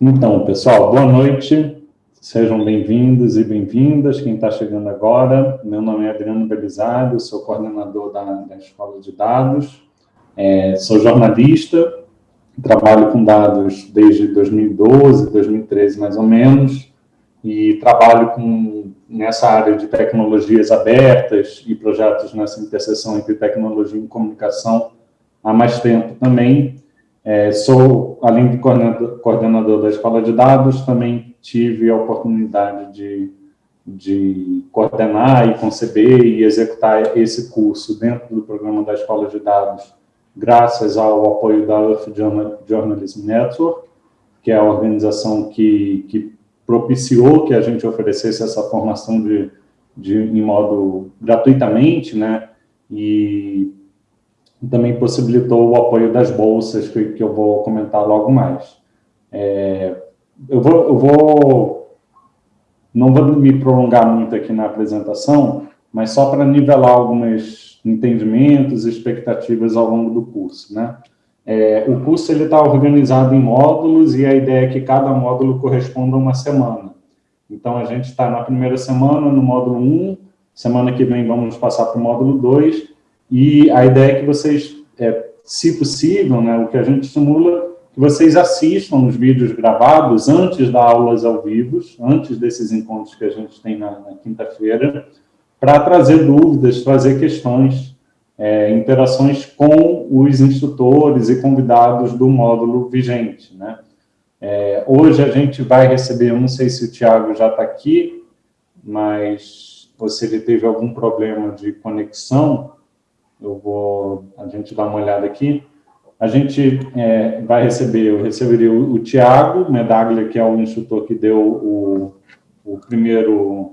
Então, pessoal, boa noite. Sejam bem-vindos e bem-vindas, quem está chegando agora. Meu nome é Adriano Belisário, sou coordenador da, da Escola de Dados. É, sou jornalista, trabalho com dados desde 2012, 2013 mais ou menos, e trabalho com, nessa área de tecnologias abertas e projetos nessa interseção entre tecnologia e comunicação há mais tempo também. É, sou, além de coordenador, coordenador, da Escola de Dados, também tive a oportunidade de, de coordenar e conceber e executar esse curso dentro do programa da Escola de Dados, graças ao apoio da Earth Journalism Network, que é a organização que, que propiciou que a gente oferecesse essa formação de, de, em modo gratuitamente, né, e também possibilitou o apoio das bolsas, que, que eu vou comentar logo mais. É, eu, vou, eu vou, não vou me prolongar muito aqui na apresentação, mas só para nivelar alguns entendimentos e expectativas ao longo do curso. Né? É, o curso está organizado em módulos e a ideia é que cada módulo corresponda a uma semana. Então, a gente está na primeira semana no módulo 1, semana que vem vamos passar para o módulo 2, e a ideia é que vocês, é, se possível, né, o que a gente simula, que vocês assistam os vídeos gravados antes das aulas ao vivo, antes desses encontros que a gente tem na, na quinta-feira, para trazer dúvidas, trazer questões, é, interações com os instrutores e convidados do módulo vigente. Né? É, hoje a gente vai receber, não sei se o Tiago já está aqui, mas se ele teve algum problema de conexão, eu vou, a gente dá uma olhada aqui. A gente é, vai receber, eu receberia o, o Tiago Medaglia, que é o instrutor que deu o, o primeiro,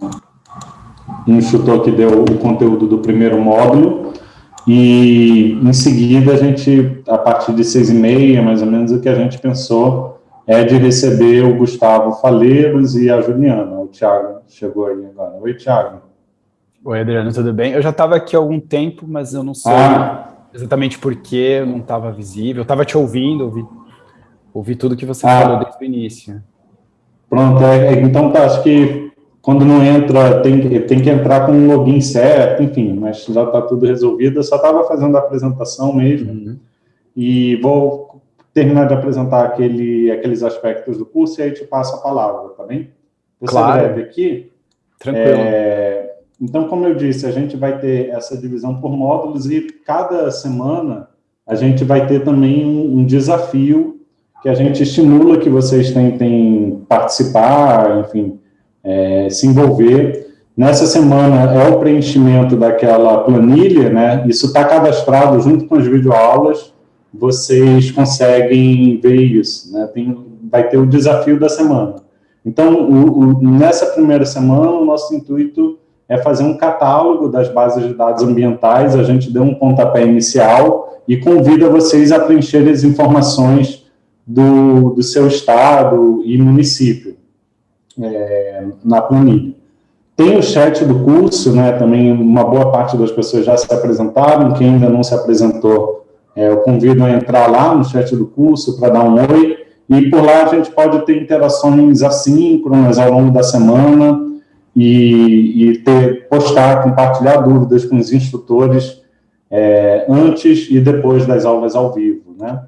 instrutor que deu o conteúdo do primeiro módulo, e em seguida a gente, a partir de seis e meia, mais ou menos, o que a gente pensou é de receber o Gustavo Faleiros e a Juliana. O Tiago chegou aí agora. Oi, Tiago. Oi, Adriano, tudo bem? Eu já estava aqui há algum tempo, mas eu não sei ah. exatamente por que eu não estava visível. Eu estava te ouvindo, ouvi, ouvi tudo que você ah. falou desde o início. Pronto, é, então tá, acho que quando não entra, tem, tem que entrar com um login certo, enfim, mas já está tudo resolvido. Eu só estava fazendo a apresentação mesmo uhum. e vou terminar de apresentar aquele, aqueles aspectos do curso e aí te passo a palavra, tá bem? Você claro. breve aqui. Tranquilo. É, então, como eu disse, a gente vai ter essa divisão por módulos e cada semana a gente vai ter também um, um desafio que a gente estimula que vocês tentem participar, enfim, é, se envolver. Nessa semana é o preenchimento daquela planilha, né? Isso está cadastrado junto com as videoaulas, vocês conseguem ver isso, né? Tem, vai ter o desafio da semana. Então, o, o, nessa primeira semana, o nosso intuito é fazer um catálogo das bases de dados ambientais, a gente deu um pontapé inicial e convida vocês a preencher as informações do, do seu estado e município é, na planilha. Tem o chat do curso, né, também uma boa parte das pessoas já se apresentaram, quem ainda não se apresentou, é, eu convido a entrar lá no chat do curso para dar um oi, e por lá a gente pode ter interações assíncronas ao longo da semana, e, e ter, postar, compartilhar dúvidas com os instrutores é, antes e depois das aulas ao vivo. Né?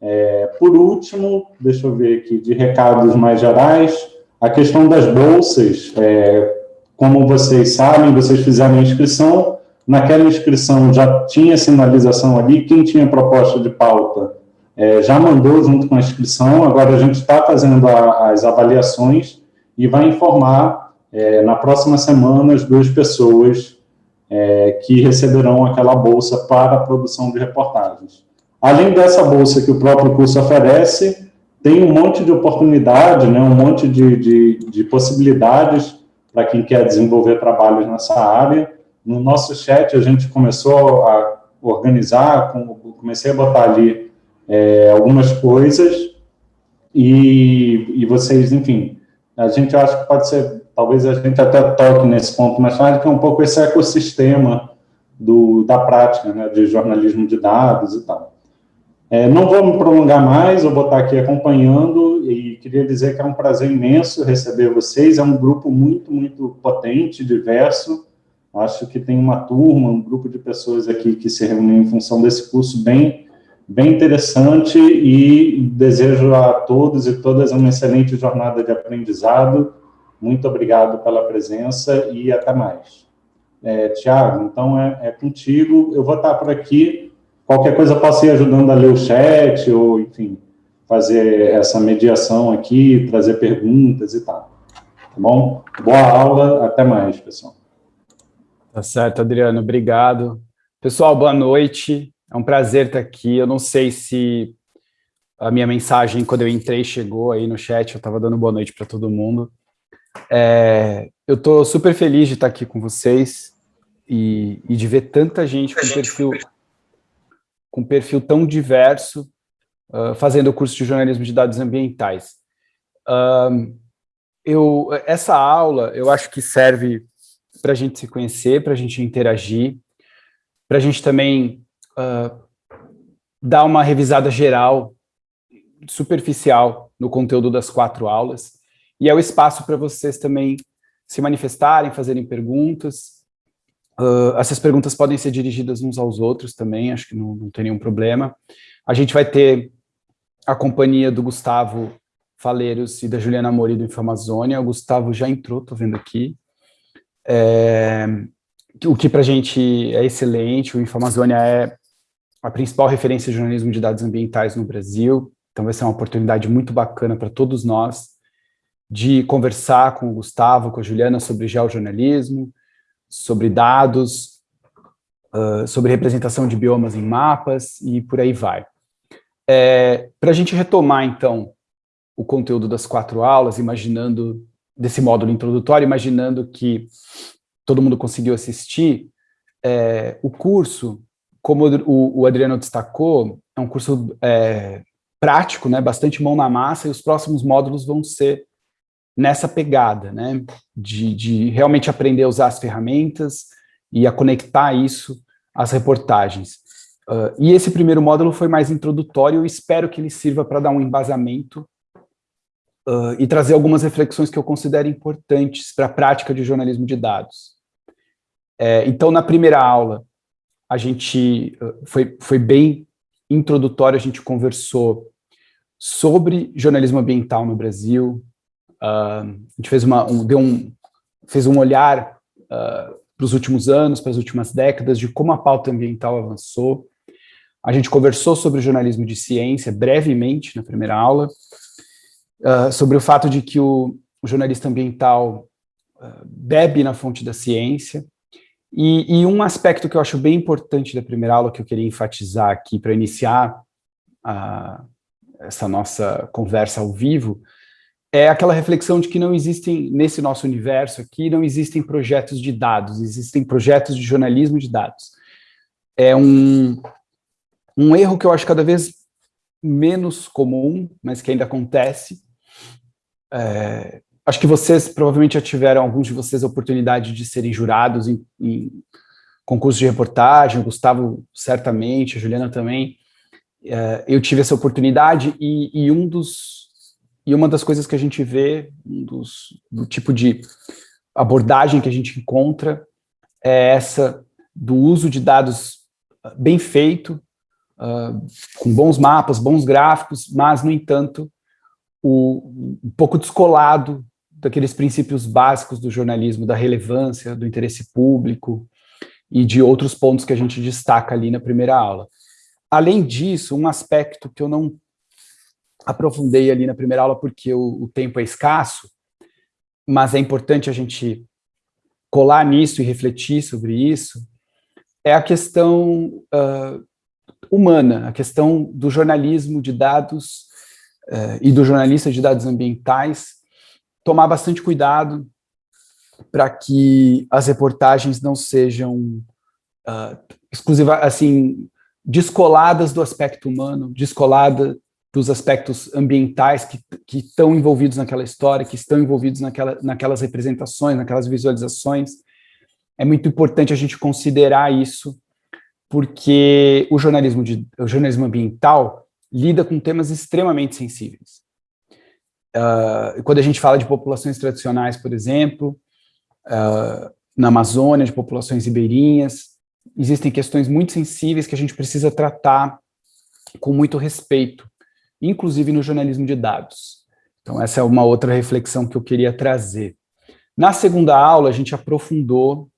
É, por último, deixa eu ver aqui, de recados mais gerais, a questão das bolsas, é, como vocês sabem, vocês fizeram a inscrição, naquela inscrição já tinha sinalização ali, quem tinha proposta de pauta é, já mandou junto com a inscrição, agora a gente está fazendo a, as avaliações e vai informar é, na próxima semana, as duas pessoas é, que receberão aquela bolsa para a produção de reportagens. Além dessa bolsa que o próprio curso oferece, tem um monte de oportunidade, né, um monte de, de, de possibilidades para quem quer desenvolver trabalhos nessa área. No nosso chat, a gente começou a organizar, comecei a botar ali é, algumas coisas, e, e vocês, enfim, a gente acha que pode ser talvez a gente até toque nesse ponto mais tarde, que é um pouco esse ecossistema do, da prática, né, de jornalismo de dados e tal. É, não vou me prolongar mais, eu vou estar aqui acompanhando e queria dizer que é um prazer imenso receber vocês, é um grupo muito, muito potente, diverso, acho que tem uma turma, um grupo de pessoas aqui que se reúnem em função desse curso bem, bem interessante e desejo a todos e todas uma excelente jornada de aprendizado, muito obrigado pela presença e até mais. É, Tiago, então é, é contigo, eu vou estar por aqui, Qualquer coisa posso ir ajudando a ler o chat, ou, enfim, fazer essa mediação aqui, trazer perguntas e tal. Tá bom? Boa aula, até mais, pessoal. Tá certo, Adriano, obrigado. Pessoal, boa noite. É um prazer estar aqui. Eu não sei se a minha mensagem, quando eu entrei, chegou aí no chat, eu estava dando boa noite para todo mundo. É, eu estou super feliz de estar aqui com vocês e, e de ver tanta gente com perfil com perfil tão diverso, uh, fazendo o curso de jornalismo de dados ambientais. Uh, eu, essa aula, eu acho que serve para a gente se conhecer, para a gente interagir, para a gente também uh, dar uma revisada geral, superficial, no conteúdo das quatro aulas, e é o espaço para vocês também se manifestarem, fazerem perguntas, Uh, essas perguntas podem ser dirigidas uns aos outros também, acho que não, não tem nenhum problema. A gente vai ter a companhia do Gustavo Faleiros e da Juliana Mori do Infamazônia. O Gustavo já entrou, estou vendo aqui. É, o que para a gente é excelente, o Infamazônia é a principal referência de jornalismo de dados ambientais no Brasil, então vai ser uma oportunidade muito bacana para todos nós de conversar com o Gustavo, com a Juliana sobre geojornalismo, sobre dados, uh, sobre representação de biomas em mapas e por aí vai. É, Para a gente retomar, então, o conteúdo das quatro aulas, imaginando, desse módulo introdutório, imaginando que todo mundo conseguiu assistir, é, o curso, como o, o, Adriano destacou, é um curso é, prático, né, bastante mão na massa, e os próximos módulos vão ser nessa pegada, né, de, de realmente aprender a usar as ferramentas e a conectar isso às reportagens. Uh, e esse primeiro módulo foi mais introdutório, eu espero que ele sirva para dar um embasamento uh, e trazer algumas reflexões que eu considero importantes para a prática de jornalismo de dados. É, então, na primeira aula, a gente uh, foi, foi bem introdutório, a gente conversou sobre jornalismo ambiental no Brasil, a gente fez, uma, um, deu um, fez um olhar uh, para os últimos anos, para as últimas décadas, de como a pauta ambiental avançou. A gente conversou sobre jornalismo de ciência, brevemente, na primeira aula, uh, sobre o fato de que o, o jornalista ambiental bebe na fonte da ciência, e, e, um aspecto que eu acho bem importante da primeira aula, que eu queria enfatizar aqui para iniciar essa nossa conversa ao vivo, é aquela reflexão de que não existem, nesse nosso universo aqui, não existem projetos de dados, existem projetos de jornalismo de dados. É um, um erro que eu acho cada vez menos comum, mas que ainda acontece. É, acho que vocês provavelmente já tiveram, alguns de vocês, a oportunidade de serem jurados em, em concursos de reportagem, o Gustavo certamente, a Juliana também. É, eu tive essa oportunidade e, e um dos e uma das coisas que a gente vê, um dos, do tipo de abordagem que a gente encontra, é essa do uso de dados ah, bem feito, uh, com bons mapas, bons gráficos, mas, no entanto, o, um pouco descolado daqueles princípios básicos do jornalismo, da relevância, do interesse público e de outros pontos que a gente destaca ali na primeira aula. Além disso, um aspecto que eu não aprofundei ali na primeira aula porque o, o tempo é escasso, mas é importante a gente colar nisso e refletir sobre isso, é a questão uh, humana, a questão do jornalismo de dados uh, e do jornalista de dados ambientais, tomar bastante cuidado para que as reportagens não sejam uh, exclusivas, assim, descoladas do aspecto humano, descolada para os aspectos ambientais que, que estão envolvidos naquela história, que estão envolvidos naquela, naquelas representações, naquelas visualizações. É muito importante a gente considerar isso, porque o jornalismo, de, o jornalismo ambiental lida com temas extremamente sensíveis. Uh, quando a gente fala de populações tradicionais, por exemplo, uh, na Amazônia, de populações ribeirinhas, existem questões muito sensíveis que a gente precisa tratar com muito respeito, inclusive no jornalismo de dados. Então essa é uma outra reflexão que eu queria trazer. Na segunda aula, a gente aprofundou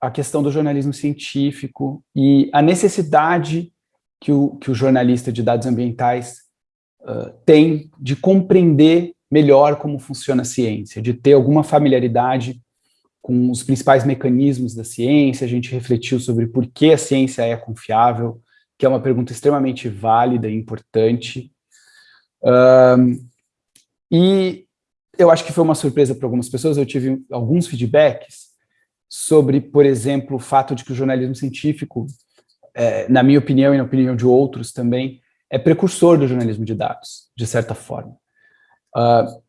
a questão do jornalismo científico e a necessidade que o, que o jornalista de dados ambientais uh, tem de compreender melhor como funciona a ciência, de ter alguma familiaridade com os principais mecanismos da ciência, a gente refletiu sobre por que a ciência é confiável, que é uma pergunta extremamente válida e importante. E eu acho que foi uma surpresa para algumas pessoas, eu tive alguns feedbacks sobre, por exemplo, o fato de que o jornalismo científico, é, na minha opinião e na opinião de outros também, é precursor do jornalismo de dados, de certa forma. Uh,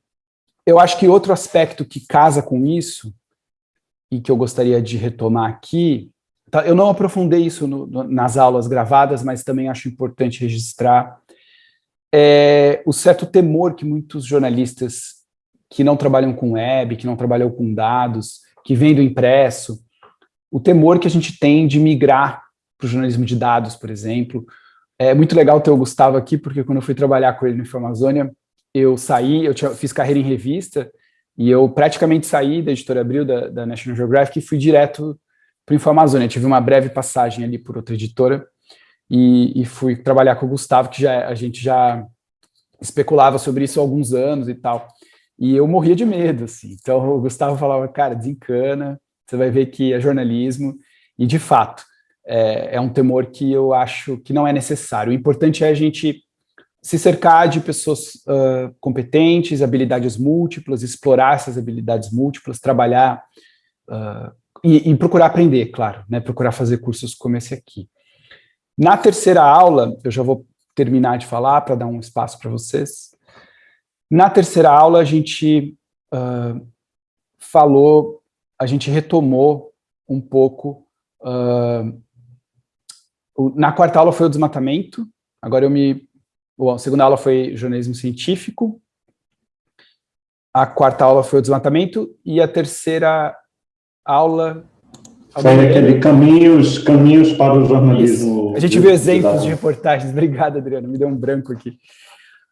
eu acho que outro aspecto que casa com isso e que eu gostaria de retomar aqui, tá, eu não aprofundei isso no, no, nas aulas gravadas, mas também acho importante registrar, é o certo temor que muitos jornalistas que não trabalham com web, que não trabalham com dados, que vêm do impresso, o temor que a gente tem de migrar para o jornalismo de dados, por exemplo. É muito legal ter o Gustavo aqui, porque quando eu fui trabalhar com ele no Informazônia, eu saí, eu tinha, fiz carreira em revista, e eu praticamente saí da editora Abril, da, da National Geographic, e fui direto para o Informazônia. Tive uma breve passagem ali por outra editora, e, e, fui trabalhar com o Gustavo, que já, a gente já especulava sobre isso há alguns anos e tal. E eu morria de medo, assim. Então o Gustavo falava, cara, desencana, você vai ver que é jornalismo. E, de fato, é, é um temor que eu acho que não é necessário. O importante é a gente se cercar de pessoas uh, competentes, habilidades múltiplas, explorar essas habilidades múltiplas, trabalhar uh, e, e, procurar aprender, claro, né, procurar fazer cursos como esse aqui. Na terceira aula, eu já vou terminar de falar para dar um espaço para vocês. Na terceira aula, a gente uh, falou, a gente retomou um pouco. O, na quarta aula foi o desmatamento, agora eu me Bom, a segunda aula foi jornalismo científico, a quarta aula foi o desmatamento, e a terceira aula... Foi aquele caminhos, caminhos para o jornalismo. Isso. A gente viu exemplos de reportagens, obrigado, Adriano, me deu um branco aqui.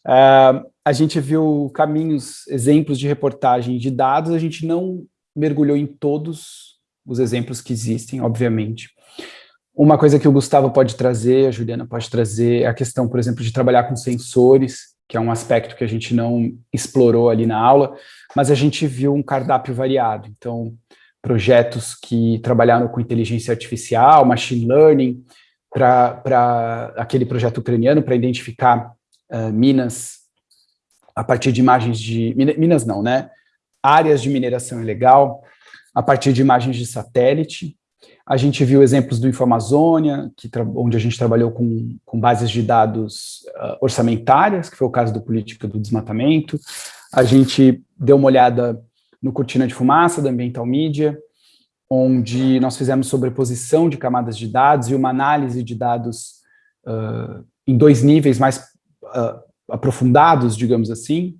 Uh, a gente viu caminhos, exemplos de reportagem de dados, a gente não mergulhou em todos os exemplos que existem, obviamente. Uma coisa que o Gustavo pode trazer, a Juliana pode trazer, é a questão, por exemplo, de trabalhar com sensores, que é um aspecto que a gente não explorou ali na aula, mas a gente viu um cardápio variado. Então, projetos que trabalharam com inteligência artificial, machine learning, para aquele projeto ucraniano, para identificar uh, minas a partir de imagens de... Minas não, né? Áreas de mineração ilegal, a partir de imagens de satélite, a gente viu exemplos do Informazônia, que onde a gente trabalhou com, com bases de dados uh, orçamentárias, que foi o caso do Política do Desmatamento. A gente deu uma olhada no Cortina de Fumaça, da Ambiental Media, onde nós fizemos sobreposição de camadas de dados e uma análise de dados uh, em dois níveis mais uh, aprofundados, digamos assim.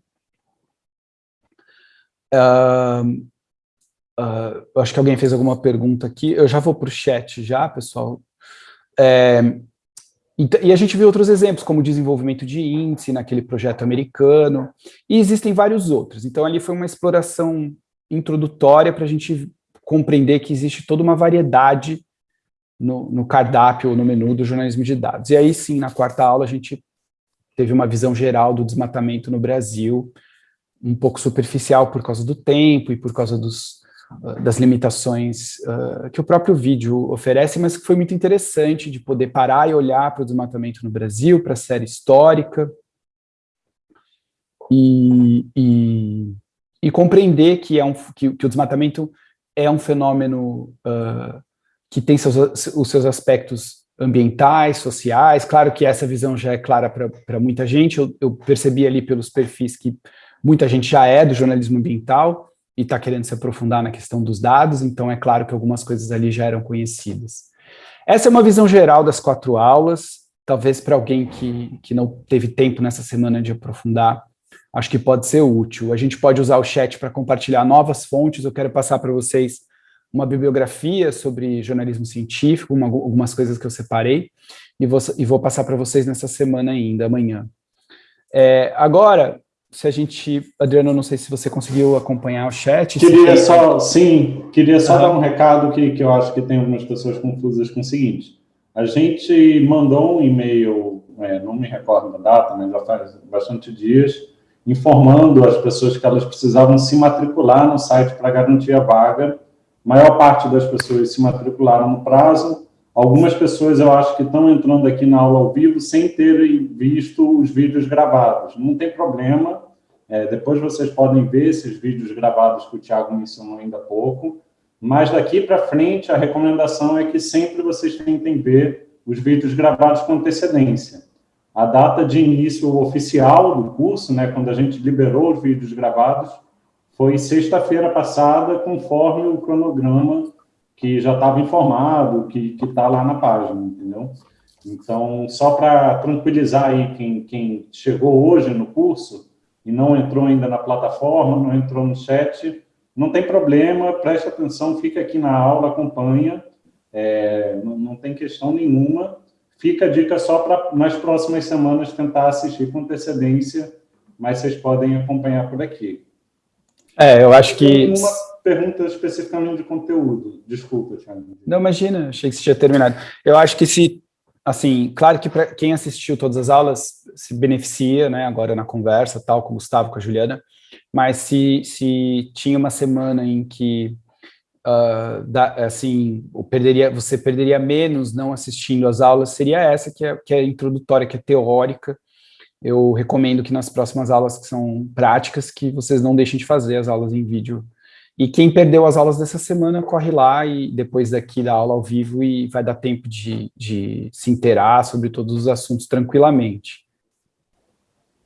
Uh, acho que alguém fez alguma pergunta aqui. Eu já vou para o chat já, pessoal. É, e, e, a gente viu outros exemplos, como desenvolvimento de índice naquele projeto americano, e existem vários outros. Então, ali foi uma exploração introdutória para a gente compreender que existe toda uma variedade no, no cardápio ou no menu do jornalismo de dados. E aí, sim, na quarta aula, a gente teve uma visão geral do desmatamento no Brasil, um pouco superficial por causa do tempo e por causa dos, das limitações uh, que o próprio vídeo oferece, mas que foi muito interessante de poder parar e olhar para o desmatamento no Brasil, para a série histórica, e, e, e, compreender que, é um, que, que, o desmatamento é um fenômeno uh, que tem seus, os seus aspectos ambientais, sociais. Claro que essa visão já é clara para muita gente. Eu, eu, percebi ali pelos perfis que muita gente já é do jornalismo ambiental e está querendo se aprofundar na questão dos dados, então é claro que algumas coisas ali já eram conhecidas. Essa é uma visão geral das quatro aulas, talvez para alguém que, que não teve tempo nessa semana de aprofundar, acho que pode ser útil. A gente pode usar o chat para compartilhar novas fontes, eu quero passar para vocês uma bibliografia sobre jornalismo científico, uma, algumas coisas que eu separei, e vou, e vou passar para vocês nessa semana ainda, amanhã. É, agora, se a gente... Adriano, não sei se você conseguiu acompanhar o chat. Queria só, sim, queria só dar um recado que, que eu acho que tem algumas pessoas confusas com o seguinte. A gente mandou um e-mail, é, não me recordo da data, mas já faz bastante dias, informando as pessoas que elas precisavam se matricular no site para garantir a vaga, maior parte das pessoas se matricularam no prazo, algumas pessoas eu acho que estão entrando aqui na aula ao vivo sem terem visto os vídeos gravados. Não tem problema, é, depois vocês podem ver esses vídeos gravados que o Tiago mencionou ainda há pouco, mas daqui para frente a recomendação é que sempre vocês tentem ver os vídeos gravados com antecedência. A data de início oficial do curso, né, quando a gente liberou os vídeos gravados, foi sexta-feira passada, conforme o cronograma que já estava informado, que está lá na página, entendeu? Então, só para tranquilizar aí quem, quem chegou hoje no curso e não entrou ainda na plataforma, não entrou no chat, não tem problema, preste atenção, fica aqui na aula, acompanha, é, não, não, tem questão nenhuma. Fica a dica só para nas próximas semanas tentar assistir com antecedência, mas vocês podem acompanhar por aqui. É, eu acho que... Uma pergunta especificamente de conteúdo. Desculpa, Thiago. Não, imagina, achei que você tinha terminado. Eu acho que se, assim, claro que para quem assistiu todas as aulas se beneficia, né, agora na conversa, tal, com o Gustavo, com a Juliana, mas se, se tinha uma semana em que, uh, da, assim, perderia, você perderia menos não assistindo às aulas, seria essa, que é, que é introdutória, que é teórica, eu recomendo que nas próximas aulas que são práticas, que vocês não deixem de fazer as aulas em vídeo. E quem perdeu as aulas dessa semana, corre lá e depois daqui da aula ao vivo e vai dar tempo de, de se inteirar sobre todos os assuntos tranquilamente.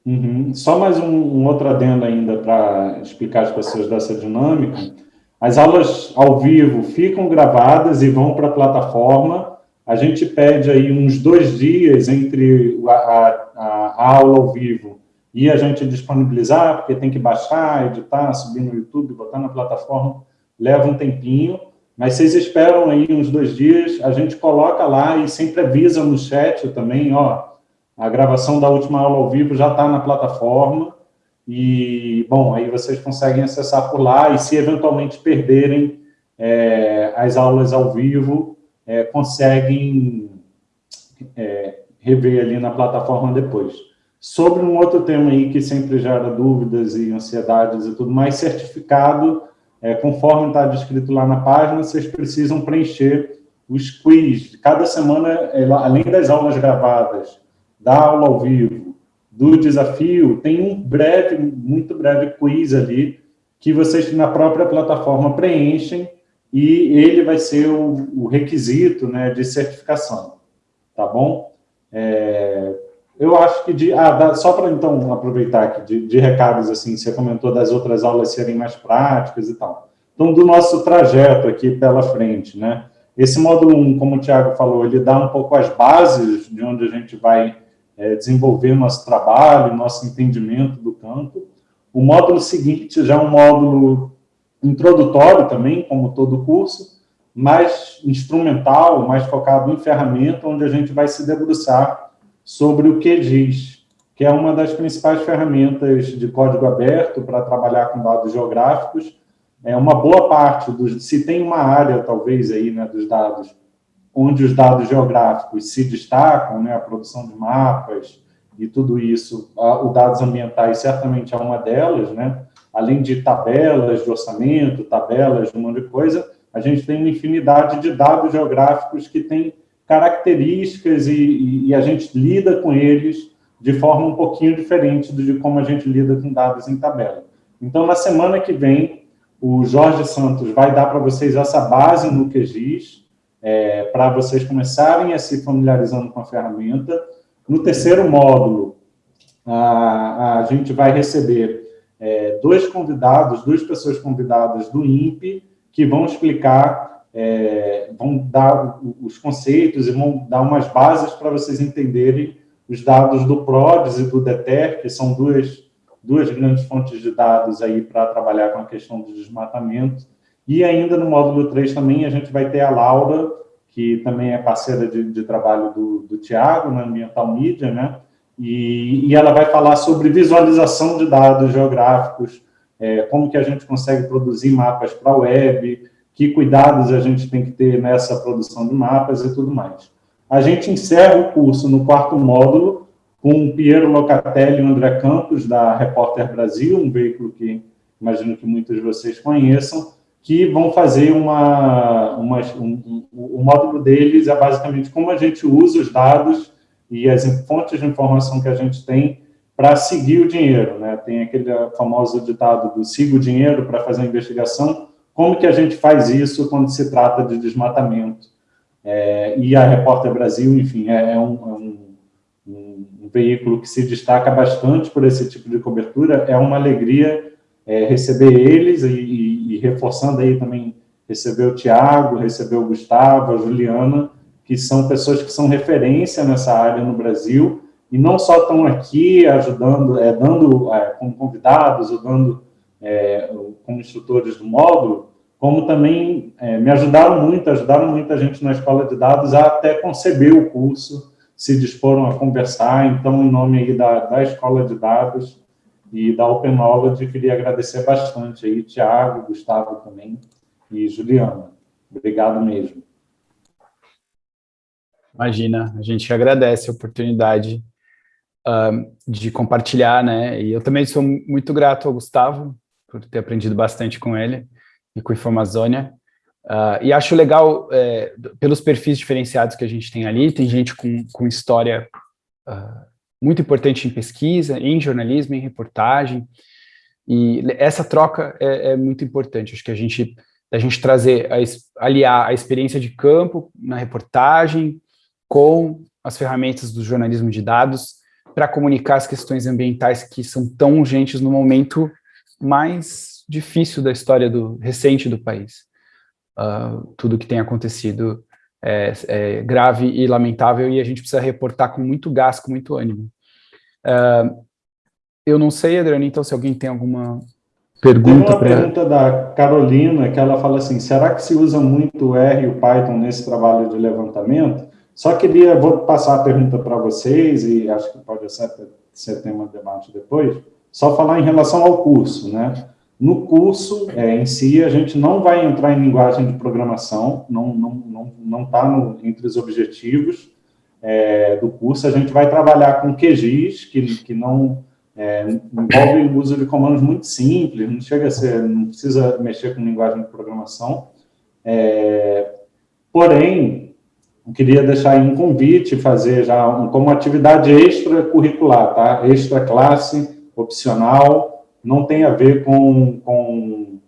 Uhum. Só mais um, um outro adendo ainda para explicar às pessoas dessa dinâmica. As aulas ao vivo ficam gravadas e vão para a plataforma, a gente pede aí uns dois dias entre a, a, a, aula ao vivo e a gente disponibilizar, porque tem que baixar, editar, subir no YouTube, botar na plataforma, leva um tempinho, mas vocês esperam aí uns dois dias, a gente coloca lá e sempre avisa no chat também, ó, a gravação da última aula ao vivo já está na plataforma, e, bom, aí vocês conseguem acessar por lá, e se eventualmente perderem é, as aulas ao vivo, é, conseguem é, rever ali na plataforma depois. Sobre um outro tema aí que sempre gera dúvidas e ansiedades e tudo mais, certificado, é, conforme está descrito lá na página, vocês precisam preencher os quiz. Cada semana, além das aulas gravadas, da aula ao vivo, do desafio, tem um breve, muito breve quiz ali, que vocês na própria plataforma preenchem e ele vai ser o, o requisito né, de certificação, tá bom? É, eu acho que, de, ah, só para então aproveitar aqui de, de, recados, assim, você comentou das outras aulas serem mais práticas e tal. Então, do nosso trajeto aqui pela frente, né? Esse módulo 1, como o Tiago falou, ele dá um pouco as bases de onde a gente vai é, desenvolver nosso trabalho, nosso entendimento do campo. O módulo seguinte já é um módulo introdutório também, como todo curso, mais instrumental, mais focado em ferramenta, onde a gente vai se debruçar sobre o QGIS, que é uma das principais ferramentas de código aberto para trabalhar com dados geográficos. É uma boa parte dos, se tem uma área, talvez, aí, né, dos dados, onde os dados geográficos se destacam, né, a produção de mapas e tudo isso, a, os dados ambientais certamente é uma delas, né, além de tabelas de orçamento, tabelas de um monte de coisa, a gente tem uma infinidade de dados geográficos que têm características e, e, a gente lida com eles de forma um pouquinho diferente de como a gente lida com dados em tabela. Então, na semana que vem, o Jorge Santos vai dar para vocês essa base no QGIS, é, para vocês começarem a se familiarizando com a ferramenta. No terceiro módulo, a, a gente vai receber é, dois convidados, duas pessoas convidadas do INPE, que vão explicar, é, vão dar os conceitos e vão dar umas bases para vocês entenderem os dados do PRODES e do DETER, que são duas, duas grandes fontes de dados aí para trabalhar com a questão do desmatamento. E ainda no módulo 3 também a gente vai ter a Laura, que também é parceira de, de trabalho do, do Tiago, na Ambiental Media, né? E, e, ela vai falar sobre visualização de dados geográficos, é, como que a gente consegue produzir mapas para a web, que cuidados a gente tem que ter nessa produção de mapas e tudo mais. A gente encerra o curso no quarto módulo com o Piero Locatelli e o André Campos, da Repórter Brasil, um veículo que imagino que muitos de vocês conheçam, que vão fazer uma... uma um, o módulo deles é basicamente como a gente usa os dados e as fontes de informação que a gente tem para seguir o dinheiro. Né? Tem aquele famoso ditado do siga o dinheiro para fazer a investigação. Como que a gente faz isso quando se trata de desmatamento? É, e a Repórter Brasil, enfim, é, é, um, é um, um, veículo que se destaca bastante por esse tipo de cobertura. É uma alegria é, receber eles e, e, e, reforçando aí também receber o Tiago, receber o Gustavo, a Juliana, que são pessoas que são referência nessa área no Brasil, e não só estão aqui ajudando, é, dando é, como convidados, ou dando é, como instrutores do módulo, como também é, me ajudaram muito, ajudaram muita gente na escola de dados a até conceber o curso, se disporam a conversar, então, em nome aí da, da escola de dados e da Open Knowledge, queria agradecer bastante aí, Tiago, Gustavo também, e Juliana. Obrigado mesmo. Imagina, a gente agradece a oportunidade uh, de compartilhar, né? E eu também sou muito grato ao Gustavo por ter aprendido bastante com ele e com a Informazônia. Uh, e acho legal, é, pelos perfis diferenciados que a gente tem ali, tem gente com, com história uh, muito importante em pesquisa, em jornalismo, em reportagem, e essa troca é, é muito importante. Acho que a gente, a gente trazer, a, aliar a experiência de campo na reportagem, com as ferramentas do jornalismo de dados para comunicar as questões ambientais que são tão urgentes no momento mais difícil da história do, recente do país. Uh, tudo que tem acontecido é, é, grave e lamentável e a gente precisa reportar com muito gás, com muito ânimo. Uh, eu não sei, Adriano, então se alguém tem alguma pergunta. Tem uma pergunta da Carolina, que ela fala assim, será que se usa muito o R e o Python nesse trabalho de levantamento? Só queria, vou passar a pergunta para vocês, e acho que pode ser, ser tema de debate depois, só falar em relação ao curso, né? No curso é, em si, a gente não vai entrar em linguagem de programação, não está não, não, não tá entre os objetivos é, do curso, a gente vai trabalhar com QGIS, que, que não é, envolve o uso de comandos muito simples, não chega a ser, não precisa mexer com linguagem de programação, é, porém, eu queria deixar aí um convite, fazer já um, como atividade extracurricular, tá? Extra classe, opcional, não tem a ver com, com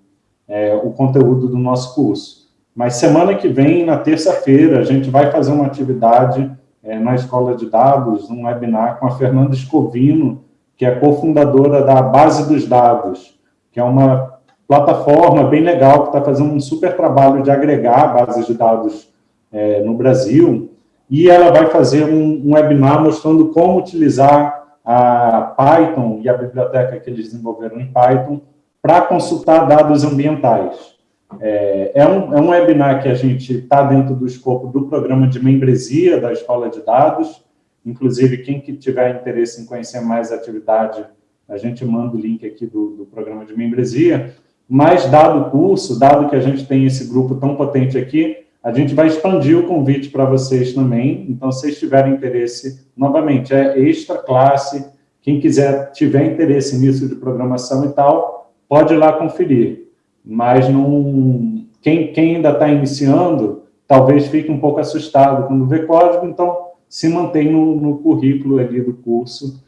é, o conteúdo do nosso curso. Mas semana que vem, na terça-feira, a gente vai fazer uma atividade é, na Escola de Dados, um webinar com a Fernanda Escovino, que é cofundadora da Base dos Dados, que é uma plataforma bem legal que está fazendo um super trabalho de agregar bases de dados é, no Brasil, e ela vai fazer um, um, webinar mostrando como utilizar a Python e a biblioteca que eles desenvolveram em Python para consultar dados ambientais. É, é, um, é um webinar que a gente está dentro do escopo do programa de membresia da Escola de Dados, inclusive quem que tiver interesse em conhecer mais a atividade, a gente manda o link aqui do, do programa de membresia, mas dado o curso, dado que a gente tem esse grupo tão potente aqui, a gente vai expandir o convite para vocês também, então, se vocês tiverem interesse, novamente, é extra classe, quem quiser, tiver interesse nisso de programação e tal, pode ir lá conferir. Mas não, quem, quem ainda está iniciando, talvez fique um pouco assustado quando vê código, então se mantém no, no currículo ali do curso,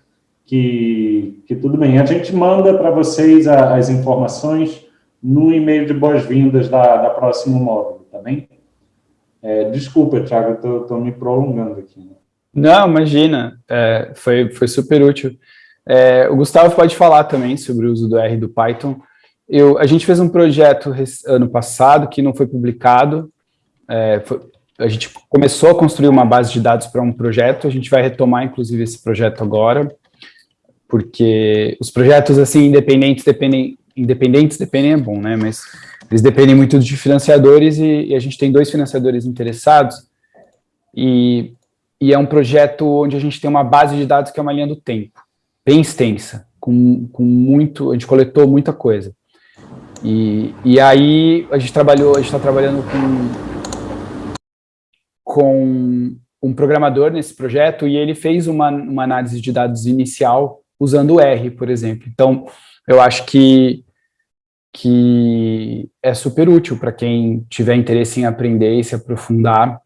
que, que tudo bem. A gente manda para vocês a, as informações no e-mail de boas-vindas da, da próximo módulo, tá bem? É, desculpa, Thiago, eu estou me prolongando aqui. Né? Não, imagina, é, foi, foi super útil. É, o Gustavo pode falar também sobre o uso do R do Python. Eu, a gente fez um projeto ano passado que não foi publicado, é, foi, a gente começou a construir uma base de dados para um projeto, a gente vai retomar, inclusive, esse projeto agora, porque os projetos, assim, independentes dependem, independentes dependem é bom, né, mas eles dependem muito de financiadores e, e a gente tem dois financiadores interessados, e, e é um projeto onde a gente tem uma base de dados que é uma linha do tempo, bem extensa, com, com muito, a gente coletou muita coisa. E, e aí a gente trabalhou, a gente está trabalhando com com um programador nesse projeto e ele fez uma, uma análise de dados inicial usando o R, por exemplo. Então, eu acho que, que é super útil para quem tiver interesse em aprender e se aprofundar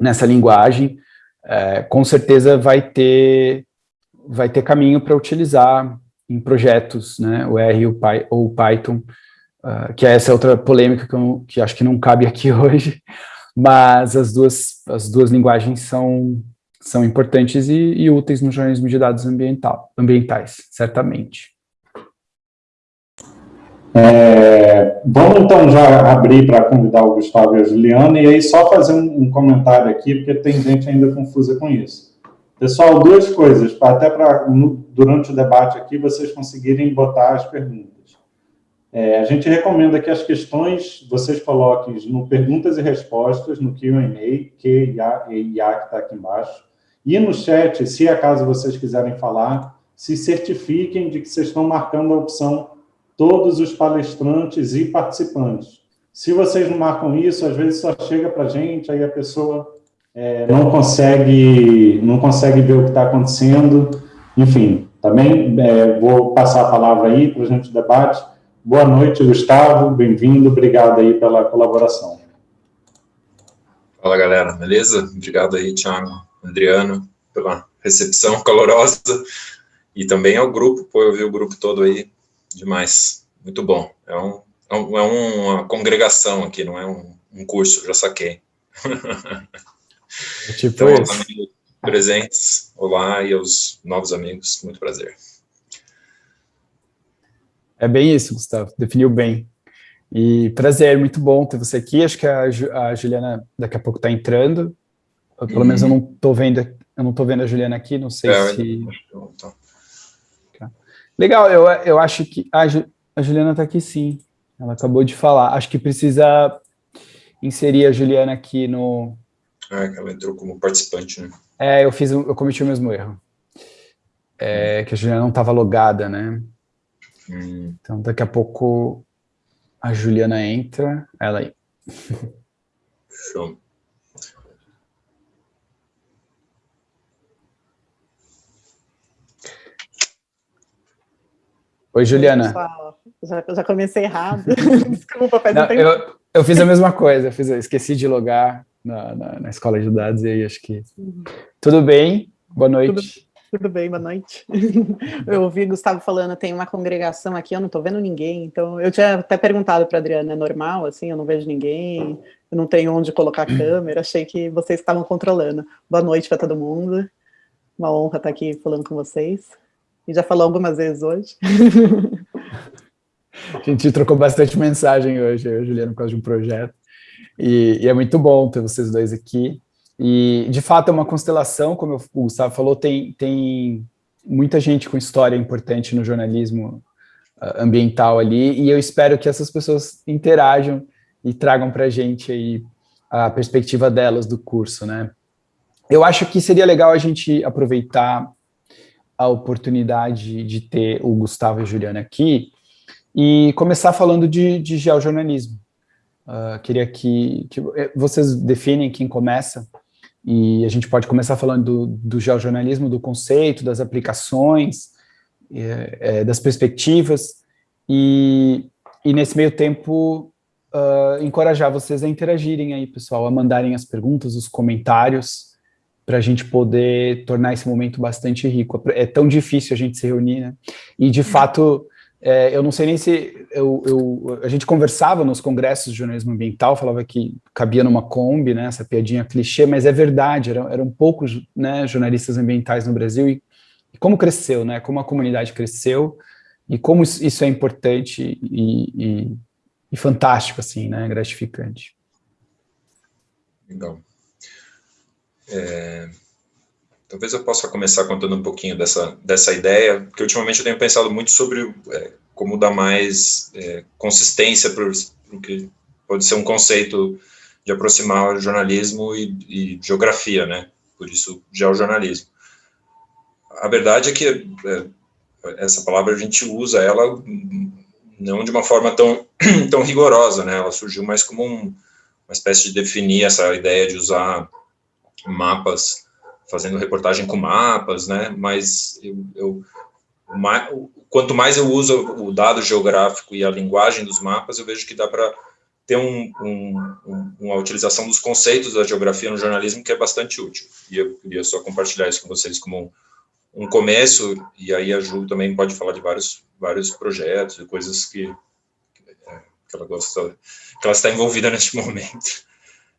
nessa linguagem. É, com certeza vai ter, vai ter caminho para utilizar em projetos, né, o R ou o Python, uh, que é essa outra polêmica que, eu, que acho que não cabe aqui hoje, mas as duas, as duas linguagens são, são importantes e, e úteis no jornalismo de dados ambiental, ambientais, certamente. É, vamos então já abrir para convidar o Gustavo e a Juliana, e aí só fazer um, um, comentário aqui, porque tem gente ainda confusa com isso. Pessoal, duas coisas, até para durante o debate aqui vocês conseguirem botar as perguntas. É, a gente recomenda que as questões vocês coloquem no perguntas e respostas, no Q&A, que que está aqui embaixo, e no chat, se acaso vocês quiserem falar, se certifiquem de que vocês estão marcando a opção todos os palestrantes e participantes. Se vocês não marcam isso, às vezes só chega para a gente, aí a pessoa é, não, consegue, não consegue ver o que está acontecendo, enfim, também é, vou passar a palavra aí para a gente debate, Boa noite, Gustavo, bem-vindo, obrigado aí pela colaboração. Fala, galera, beleza? Obrigado aí, Thiago, Adriano, pela recepção calorosa, e também ao grupo, pô, eu vi o grupo todo aí, demais, muito bom. É, um, é, um, é uma congregação aqui, não é um, um curso, já saquei. É tipo então, isso. amigos presentes, olá, e aos novos amigos, muito prazer. É bem isso, Gustavo, definiu bem. E prazer, muito bom ter você aqui. Acho que a, a Juliana daqui a pouco está entrando. Eu, pelo uhum. menos eu não estou vendo, eu não tô vendo a Juliana aqui, não sei é, se. Tá. Legal, eu, eu acho que a, a Juliana está aqui sim. Ela acabou de falar. Acho que precisa inserir a Juliana aqui no. Ah, ela entrou como participante, né? É, eu fiz, eu cometi o mesmo erro. É, que a Juliana não estava logada, né? Então, daqui a pouco a Juliana entra, ela aí. Show. Oi, Juliana. Já, já comecei errado. Desculpa, faz Não, eu, eu fiz a mesma coisa, eu fiz, eu esqueci de logar na, na, na, escola de dados e aí acho que... Uhum. Tudo bem? Boa noite. Tudo, tudo bem, boa noite. Eu ouvi Gustavo falando, tem uma congregação aqui, eu não estou vendo ninguém, então eu tinha até perguntado para a Adriana, é normal, assim, eu não vejo ninguém, eu não tenho onde colocar a câmera, achei que vocês estavam controlando. Boa noite para todo mundo, uma honra estar aqui falando com vocês, e já falou algumas vezes hoje. A gente trocou bastante mensagem hoje, eu e Juliana, por causa de um projeto, e, e é muito bom ter vocês dois aqui, e, de fato, é uma constelação, como o Gustavo falou, tem, tem muita gente com história importante no jornalismo uh, ambiental ali, e eu espero que essas pessoas interajam e tragam para a gente aí a perspectiva delas do curso, né? Eu acho que seria legal a gente aproveitar a oportunidade de ter o Gustavo e a Juliana aqui e começar falando de, de geojornalismo. Uh, queria que, que eh, vocês definem quem começa, e a gente pode começar falando do, do geojornalismo, do conceito, das aplicações, é, é, das perspectivas, e, e nesse meio tempo uh, encorajar vocês a interagirem aí, pessoal, a mandarem as perguntas, os comentários, para a gente poder tornar esse momento bastante rico. É tão difícil a gente se reunir, né? E, de fato, é, eu não sei nem se eu, eu, a gente conversava nos congressos de jornalismo ambiental, falava que cabia numa Kombi, né, essa piadinha clichê, mas é verdade, eram, eram poucos né, jornalistas ambientais no Brasil e, e, como cresceu, né, como a comunidade cresceu e como isso é importante e, e, e fantástico, assim, né, gratificante. Legal. É, Talvez eu possa começar contando um pouquinho dessa, dessa ideia, porque ultimamente eu tenho pensado muito sobre é, como dar mais é, consistência para o que pode ser um conceito de aproximar jornalismo e, e, geografia, né? Por isso, geojornalismo. A verdade é que é, essa palavra a gente usa ela não de uma forma tão, tão rigorosa, né? Ela surgiu mais como um, uma espécie de definir essa ideia de usar mapas fazendo reportagem com mapas, né? Mas eu, eu mais, quanto mais eu uso o dado geográfico e a linguagem dos mapas, eu vejo que dá para ter um, um, uma utilização dos conceitos da geografia no jornalismo que é bastante útil. E eu queria só compartilhar isso com vocês como um, um começo, e aí a Ju também pode falar de vários, vários projetos e coisas que, que ela gosta, que ela está envolvida neste momento.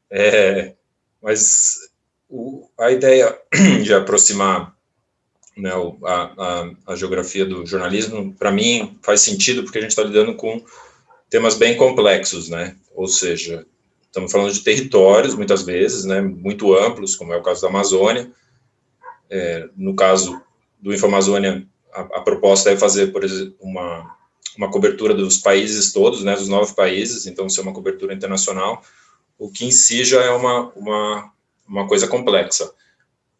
É, mas o, a ideia de aproximar né, a, a, a, geografia do jornalismo, para mim, faz sentido porque a gente está lidando com temas bem complexos, né? Ou seja, estamos falando de territórios, muitas vezes, né, muito amplos, como é o caso da Amazônia. É, no caso do Infamazônia, a, a proposta é fazer, por exemplo, uma, uma cobertura dos países todos, né, dos nove países, então ser uma cobertura internacional, o que em si já é uma, uma uma coisa complexa.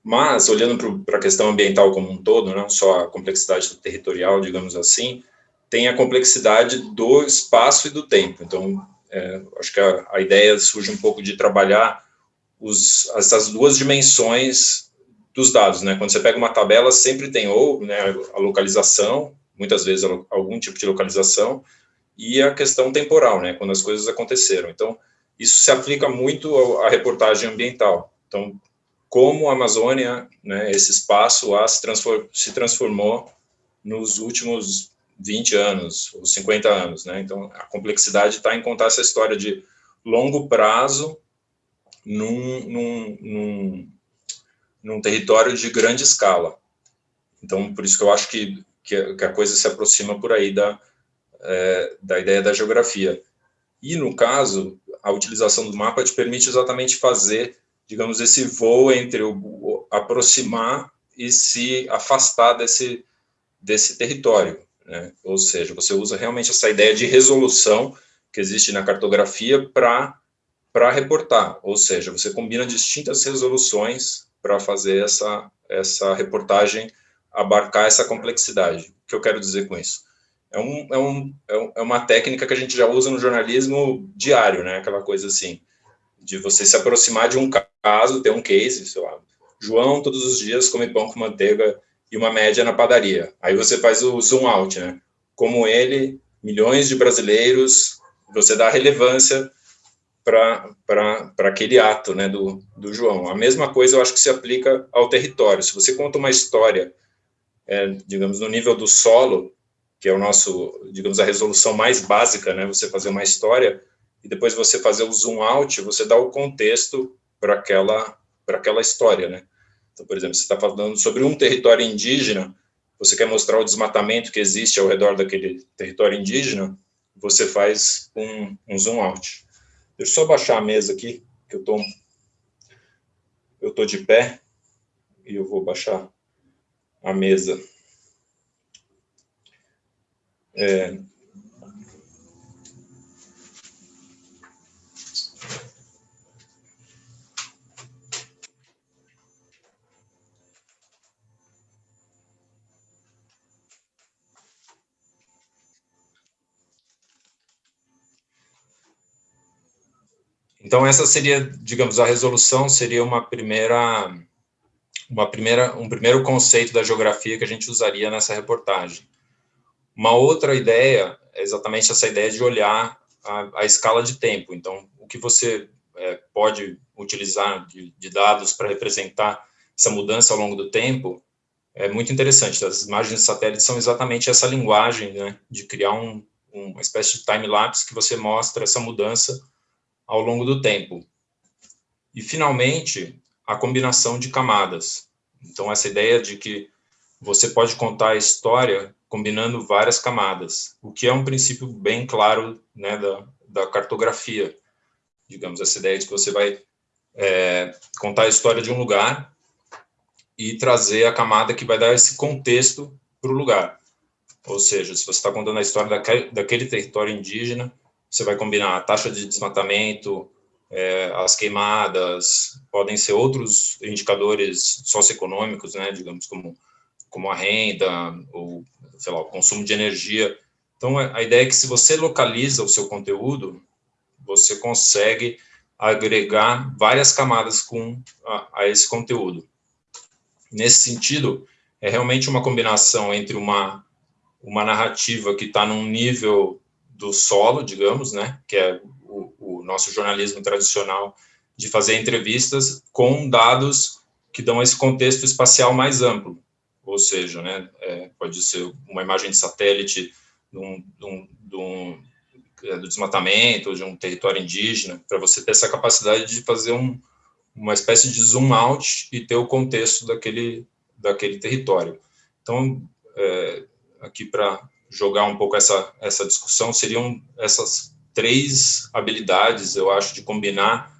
Mas, olhando para a questão ambiental como um todo, não só a complexidade territorial, digamos assim, tem a complexidade do espaço e do tempo. Então, é, acho que a, a, ideia surge um pouco de trabalhar os, essas duas dimensões dos dados. Né? Quando você pega uma tabela, sempre tem ou né, a localização, muitas vezes algum tipo de localização, e a questão temporal, né, quando as coisas aconteceram. Então, isso se aplica muito à reportagem ambiental. Então, como a Amazônia, né, esse espaço lá se, transform, se transformou nos últimos 20 anos, ou 50 anos, né? Então, a complexidade está em contar essa história de longo prazo num, num, num, num, território de grande escala. Então, por isso que eu acho que, que a coisa se aproxima por aí da, é, da ideia da geografia. E, no caso, a utilização do mapa te permite exatamente fazer digamos, esse voo entre o, aproximar e se afastar desse, desse território. Né? Ou seja, você usa realmente essa ideia de resolução que existe na cartografia para reportar, ou seja, você combina distintas resoluções para fazer essa, essa reportagem abarcar essa complexidade. O que eu quero dizer com isso? É, um, é, um, é, é uma técnica que a gente já usa no jornalismo diário, né? aquela coisa assim, de você se aproximar de um caso, ter um case, sei lá, João todos os dias come pão com manteiga e uma média na padaria. Aí você faz o zoom out, né? Como ele, milhões de brasileiros, você dá relevância para aquele ato né, do, do João. A mesma coisa eu acho que se aplica ao território. Se você conta uma história, é, digamos, no nível do solo, que é o nosso, digamos, a resolução mais básica, né, você fazer uma história, e depois você fazer o zoom out, você dá o contexto para aquela, para aquela história, né? Então, por exemplo, você está falando sobre um território indígena, você quer mostrar o desmatamento que existe ao redor daquele território indígena, você faz um, um zoom out. Deixa eu só baixar a mesa aqui, que eu tô, eu tô de pé, e eu vou baixar a mesa. É, Então essa seria, digamos, a resolução seria uma primeira, uma primeira, um primeiro conceito da geografia que a gente usaria nessa reportagem. Uma outra ideia é exatamente essa ideia de olhar a, a escala de tempo. Então, o que você é, pode utilizar de, de dados para representar essa mudança ao longo do tempo é muito interessante. As imagens de satélite são exatamente essa linguagem, né, de criar um, uma espécie de time-lapse que você mostra essa mudança ao longo do tempo. E, finalmente, a combinação de camadas. Então, essa ideia de que você pode contar a história combinando várias camadas, o que é um princípio bem claro né, da, da cartografia. Digamos, essa ideia de que você vai é, contar a história de um lugar e trazer a camada que vai dar esse contexto para o lugar. Ou seja, se você está contando a história daquele, daquele, território indígena, você vai combinar a taxa de desmatamento, é, as queimadas, podem ser outros indicadores socioeconômicos, né, digamos, como, como a renda, ou, sei lá, o consumo de energia. Então, a ideia é que se você localiza o seu conteúdo, você consegue agregar várias camadas com a, a esse conteúdo. Nesse sentido, é realmente uma combinação entre uma uma narrativa que está num nível do solo, digamos, né, que é o, o, nosso jornalismo tradicional de fazer entrevistas com dados que dão esse contexto espacial mais amplo, ou seja, né, é, pode ser uma imagem de satélite de um, de um, de um, é, do desmatamento, de um território indígena, para você ter essa capacidade de fazer um, uma espécie de zoom out e ter o contexto daquele, daquele território. Então, é, aqui para jogar um pouco essa, essa discussão, seriam essas três habilidades, eu acho, de combinar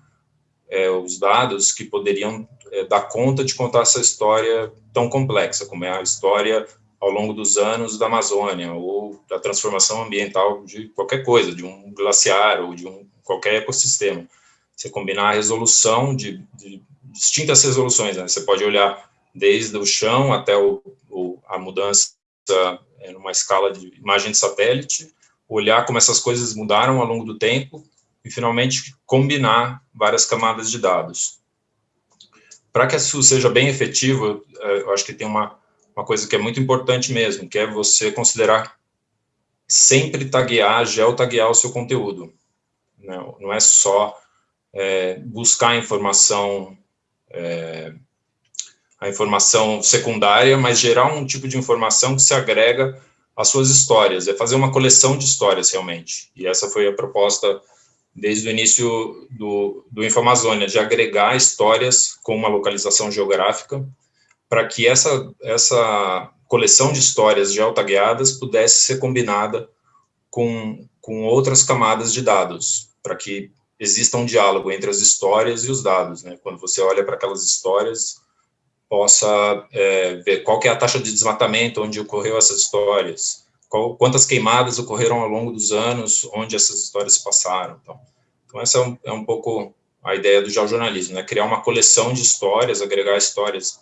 é, os dados que poderiam é, dar conta de contar essa história tão complexa, como é a história ao longo dos anos da Amazônia, ou da transformação ambiental de qualquer coisa, de um glaciar ou de um, qualquer ecossistema. Você combinar a resolução de, de distintas resoluções, né? você pode olhar desde o chão até o, o, a mudança é, numa escala de imagem de satélite, olhar como essas coisas mudaram ao longo do tempo e, finalmente, combinar várias camadas de dados. Para que isso seja bem efetivo, é, eu acho que tem uma, uma coisa que é muito importante mesmo, que é você considerar sempre taguear, geotaguear o seu conteúdo. Não, não é só é, buscar informação é, a informação secundária, mas gerar um tipo de informação que se agrega às suas histórias, é fazer uma coleção de histórias, realmente. E essa foi a proposta desde o início do, do Infamazônia, de agregar histórias com uma localização geográfica, para que essa, essa coleção de histórias geotagueadas pudesse ser combinada com, com outras camadas de dados, para que exista um diálogo entre as histórias e os dados. Né? Quando você olha para aquelas histórias, possa é, ver qual é a taxa de desmatamento onde ocorreu essas histórias, qual, quantas queimadas ocorreram ao longo dos anos onde essas histórias se passaram. Então, então essa é um, é um pouco a ideia do geornalismo, né? criar uma coleção de histórias, agregar histórias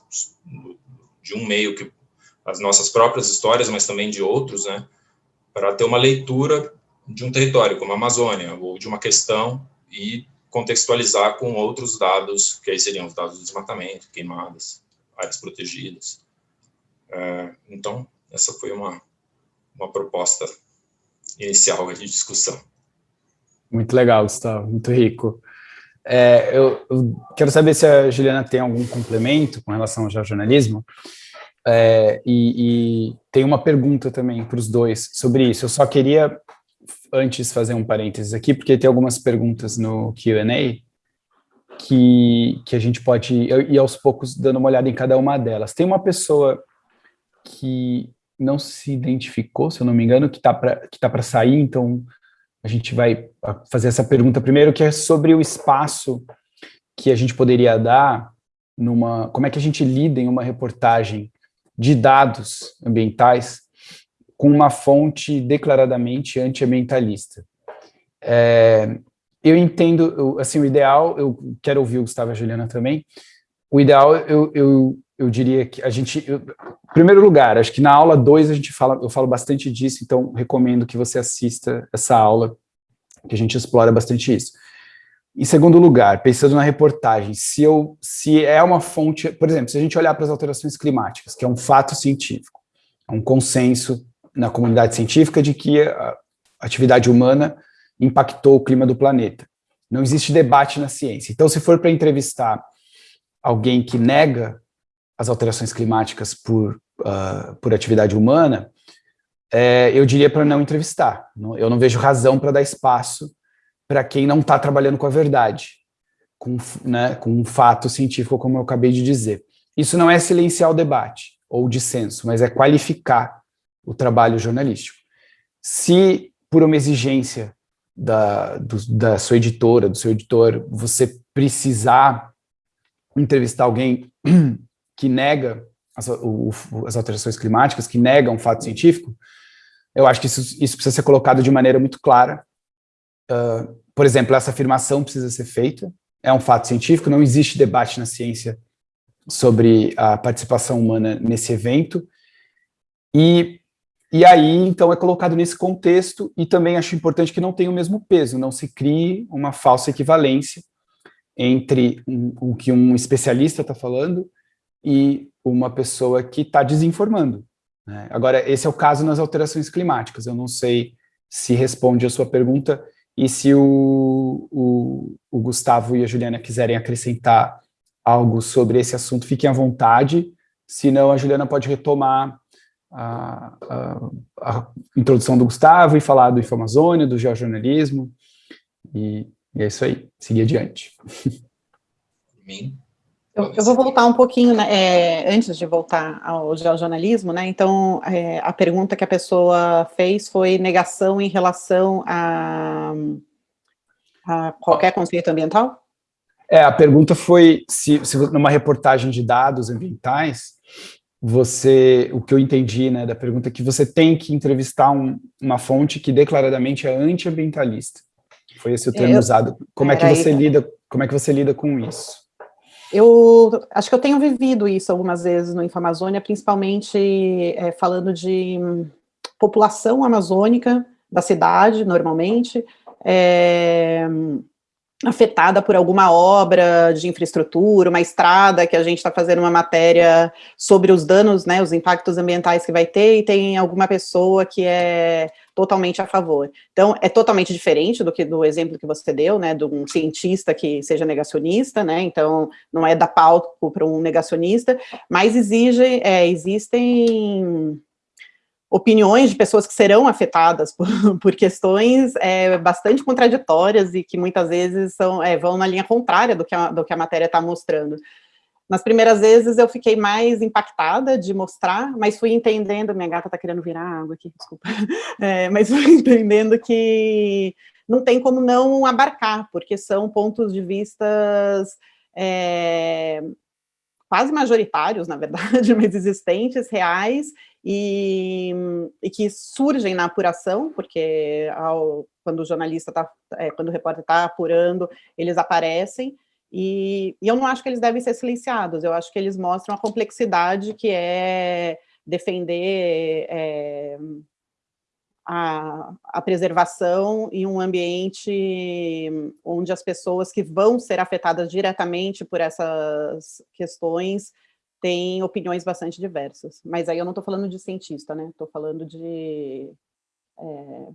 de um meio que as nossas próprias histórias, mas também de outros, né? para ter uma leitura de um território como a Amazônia ou de uma questão e contextualizar com outros dados, que aí seriam os dados do desmatamento, queimadas, áreas protegidas. É, então, essa foi uma, uma proposta inicial de discussão. Muito legal, Gustavo, muito rico. É, eu, eu, quero saber se a Juliana tem algum complemento com relação ao jornalismo, é, e, e, tem uma pergunta também para os dois sobre isso. Eu só queria, antes, fazer um parênteses aqui, porque tem algumas perguntas no Q&A, que, que a gente pode ir aos poucos dando uma olhada em cada uma delas. Tem uma pessoa que não se identificou, se eu não me engano, que está para tá sair, então a gente vai fazer essa pergunta primeiro, que é sobre o espaço que a gente poderia dar numa... Como é que a gente lida em uma reportagem de dados ambientais com uma fonte declaradamente antiambientalista. É, eu entendo, assim, o ideal, eu quero ouvir o Gustavo e a Juliana também, o ideal, eu, eu, eu diria que a gente, eu, primeiro lugar, acho que na aula 2 a gente fala, eu falo bastante disso, então recomendo que você assista essa aula, que a gente explora bastante isso. Em segundo lugar, pensando na reportagem, se, eu, se é uma fonte, por exemplo, se a gente olhar para as alterações climáticas, que é um fato científico, é um consenso na comunidade científica de que a atividade humana impactou o clima do planeta. Não existe debate na ciência. Então, se for para entrevistar alguém que nega as alterações climáticas por, uh, por atividade humana, é, eu diria para não entrevistar. Eu não vejo razão para dar espaço para quem não está trabalhando com a verdade, com, né, com um fato científico, como eu acabei de dizer. Isso não é silenciar o debate ou o dissenso, mas é qualificar o trabalho jornalístico. Se, por uma exigência da, do, da sua editora, do seu editor, você precisar entrevistar alguém que nega as, o, as alterações climáticas, que nega um fato científico, eu acho que isso, isso precisa ser colocado de maneira muito clara. Uh, por exemplo, essa afirmação precisa ser feita, é um fato científico, não existe debate na ciência sobre a participação humana nesse evento, e, e aí, então, é colocado nesse contexto, e também acho importante que não tenha o mesmo peso, não se crie uma falsa equivalência entre um, o que um especialista está falando e uma pessoa que está desinformando. Né? Agora, esse é o caso nas alterações climáticas. Eu não sei se responde a sua pergunta e se o, o, o Gustavo e a Juliana quiserem acrescentar algo sobre esse assunto, fiquem à vontade, senão a Juliana pode retomar a, a, a introdução do Gustavo e falar do Infamazônia, do geornalismo, e, e é isso aí, seguir adiante. Eu, eu, vou voltar um pouquinho, né, é, antes de voltar ao jornalismo, né, então é, a pergunta que a pessoa fez foi negação em relação a, a qualquer conceito ambiental? É, a pergunta foi se, se numa reportagem de dados ambientais, você, o que eu entendi né, da pergunta é que você tem que entrevistar um, uma fonte que declaradamente é antiambientalista. Foi esse o termo eu, usado. Como é que você lida, como é que você lida com isso? Eu acho que eu tenho vivido isso algumas vezes no Infamazônia, principalmente é, falando de população amazônica da cidade, normalmente, é, afetada por alguma obra de infraestrutura, uma estrada, que a gente está fazendo uma matéria sobre os danos, né, os impactos ambientais que vai ter, e tem alguma pessoa que é totalmente a favor. Então, é totalmente diferente do que do exemplo que você deu, né, de um cientista que seja negacionista, né, então não é dar palco para um negacionista, mas exige, é, existem opiniões de pessoas que serão afetadas por, por questões é, bastante contraditórias e que muitas vezes são, é, vão na linha contrária do que a, do que a matéria está mostrando. Nas primeiras vezes eu fiquei mais impactada de mostrar, mas fui entendendo, minha gata está querendo virar água aqui, desculpa, é, mas fui entendendo que não tem como não abarcar, porque são pontos de vistas é, quase majoritários, na verdade, mas existentes, reais, e, e que surgem na apuração, porque ao, quando o jornalista está, é, quando o repórter está apurando, eles aparecem, e, e, eu não acho que eles devem ser silenciados, eu acho que eles mostram a complexidade que é defender é, a, a, preservação em um ambiente onde as pessoas que vão ser afetadas diretamente por essas questões têm opiniões bastante diversas. Mas aí eu não estou falando de cientista, né? Estou falando de... É,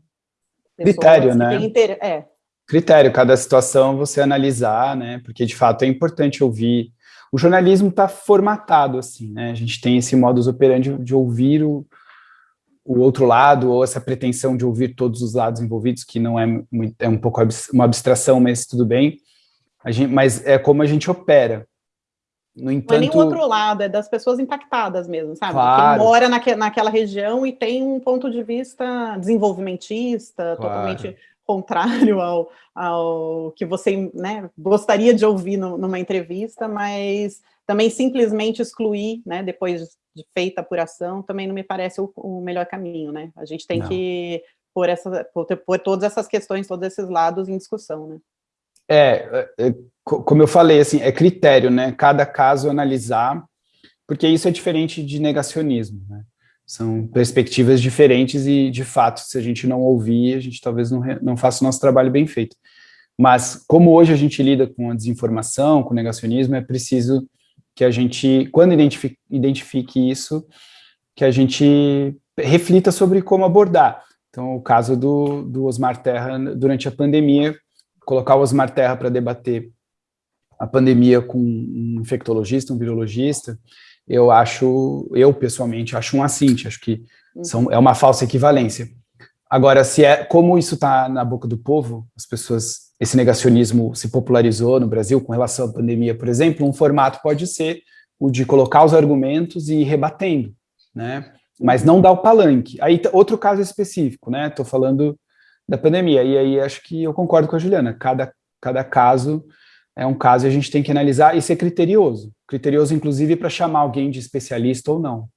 Critério, né? Inter... É, critério, cada situação você analisar, né, porque de fato é importante ouvir. O jornalismo está formatado assim, né, a gente tem esse modus operandi de ouvir o, o outro lado, ou essa pretensão de ouvir todos os lados envolvidos, que não é, muito, é um pouco uma abstração, mas tudo bem, a gente, mas é como a gente opera. No entanto... Não é nem o outro lado, é das pessoas impactadas mesmo, sabe? Claro. Quem mora naque, naquela região e tem um ponto de vista desenvolvimentista, claro. totalmente contrário ao, ao que você né, gostaria de ouvir no, numa entrevista, mas também simplesmente excluir, né, depois de feita a apuração, também não me parece o, o melhor caminho, né? A gente tem não. que pôr, essa, pôr, pôr todas essas questões, todos esses lados em discussão, né? É, é, é como eu falei, assim, é critério, né? Cada caso analisar, porque isso é diferente de negacionismo, né? São perspectivas diferentes e, de fato, se a gente não ouvir, a gente talvez não, não faça o nosso trabalho bem feito. Mas, como hoje a gente lida com a desinformação, com o negacionismo, é preciso que a gente, quando identifique, identifique isso, que a gente reflita sobre como abordar. Então, o caso do, do Osmar Terra durante a pandemia, colocar o Osmar Terra para debater a pandemia com um infectologista, um virologista, eu acho, eu pessoalmente acho um assinte, acho que são, é uma falsa equivalência. Agora, se é como isso está na boca do povo, as pessoas, esse negacionismo se popularizou no Brasil com relação à pandemia, por exemplo, um formato pode ser o de colocar os argumentos e ir rebatendo, né? Mas não dar o palanque. Aí, outro caso específico, né? Estou falando da pandemia, e aí acho que eu concordo com a Juliana, cada, cada caso é um caso e a gente tem que analisar e ser criterioso. Criterioso, inclusive, para chamar alguém de especialista ou não.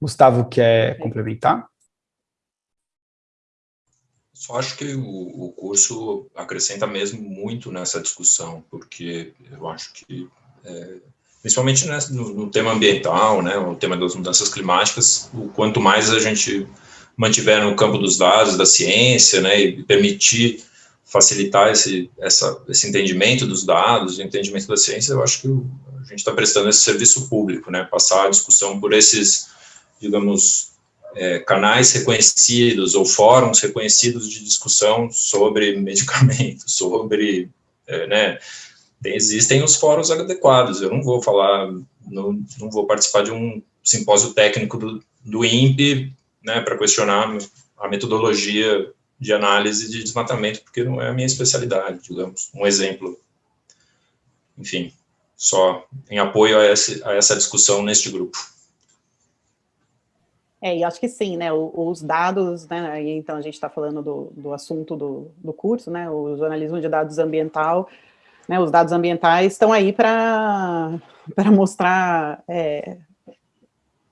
Gustavo, quer complementar? Só acho que o, o, curso acrescenta mesmo muito nessa discussão, porque eu acho que, é, principalmente no, no, tema ambiental, né, o tema das mudanças climáticas, o quanto mais a gente mantiver no campo dos dados, da ciência, né, e permitir facilitar esse, essa, esse entendimento dos dados, o entendimento da ciência, eu acho que a gente está prestando esse serviço público, né, passar a discussão por esses, digamos, é, canais reconhecidos ou fóruns reconhecidos de discussão sobre medicamentos, sobre, é, né, tem, existem os fóruns adequados, eu não vou falar, não, não vou participar de um simpósio técnico do, do INPE, né, para questionar a metodologia de análise de desmatamento, porque não é a minha especialidade, digamos, um exemplo. Enfim, só em apoio a, esse, a essa discussão neste grupo. É, e acho que sim, né, os dados, né, então a gente está falando do, do assunto do, do curso, né, o jornalismo de dados ambiental, né, os dados ambientais estão aí para mostrar, é,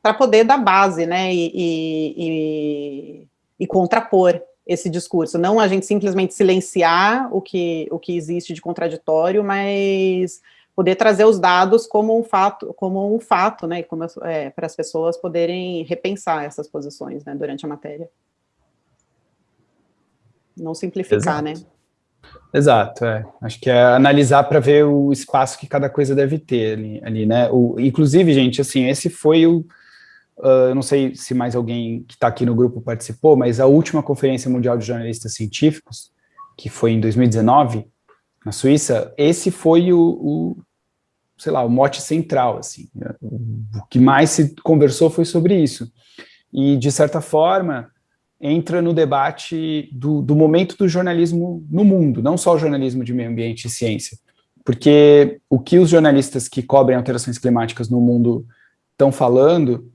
para poder dar base, né, e, e, e, e, contrapor esse discurso, não a gente simplesmente silenciar o que, o que existe de contraditório, mas poder trazer os dados como um fato, como um fato, né, é, para as pessoas poderem repensar essas posições, né, durante a matéria. Não simplificar, Exato. né? Exato, é. Acho que é analisar para ver o espaço que cada coisa deve ter ali, ali né? O, inclusive, gente, assim, esse foi o, uh, não sei se mais alguém que está aqui no grupo participou, mas a última Conferência Mundial de Jornalistas Científicos, que foi em 2019, na Suíça, esse foi o, o sei lá, o mote central, assim. O que mais se conversou foi sobre isso. E, de certa forma, entra no debate do, do momento do jornalismo no mundo, não só o jornalismo de meio ambiente e ciência. Porque o que os jornalistas que cobrem alterações climáticas no mundo estão falando,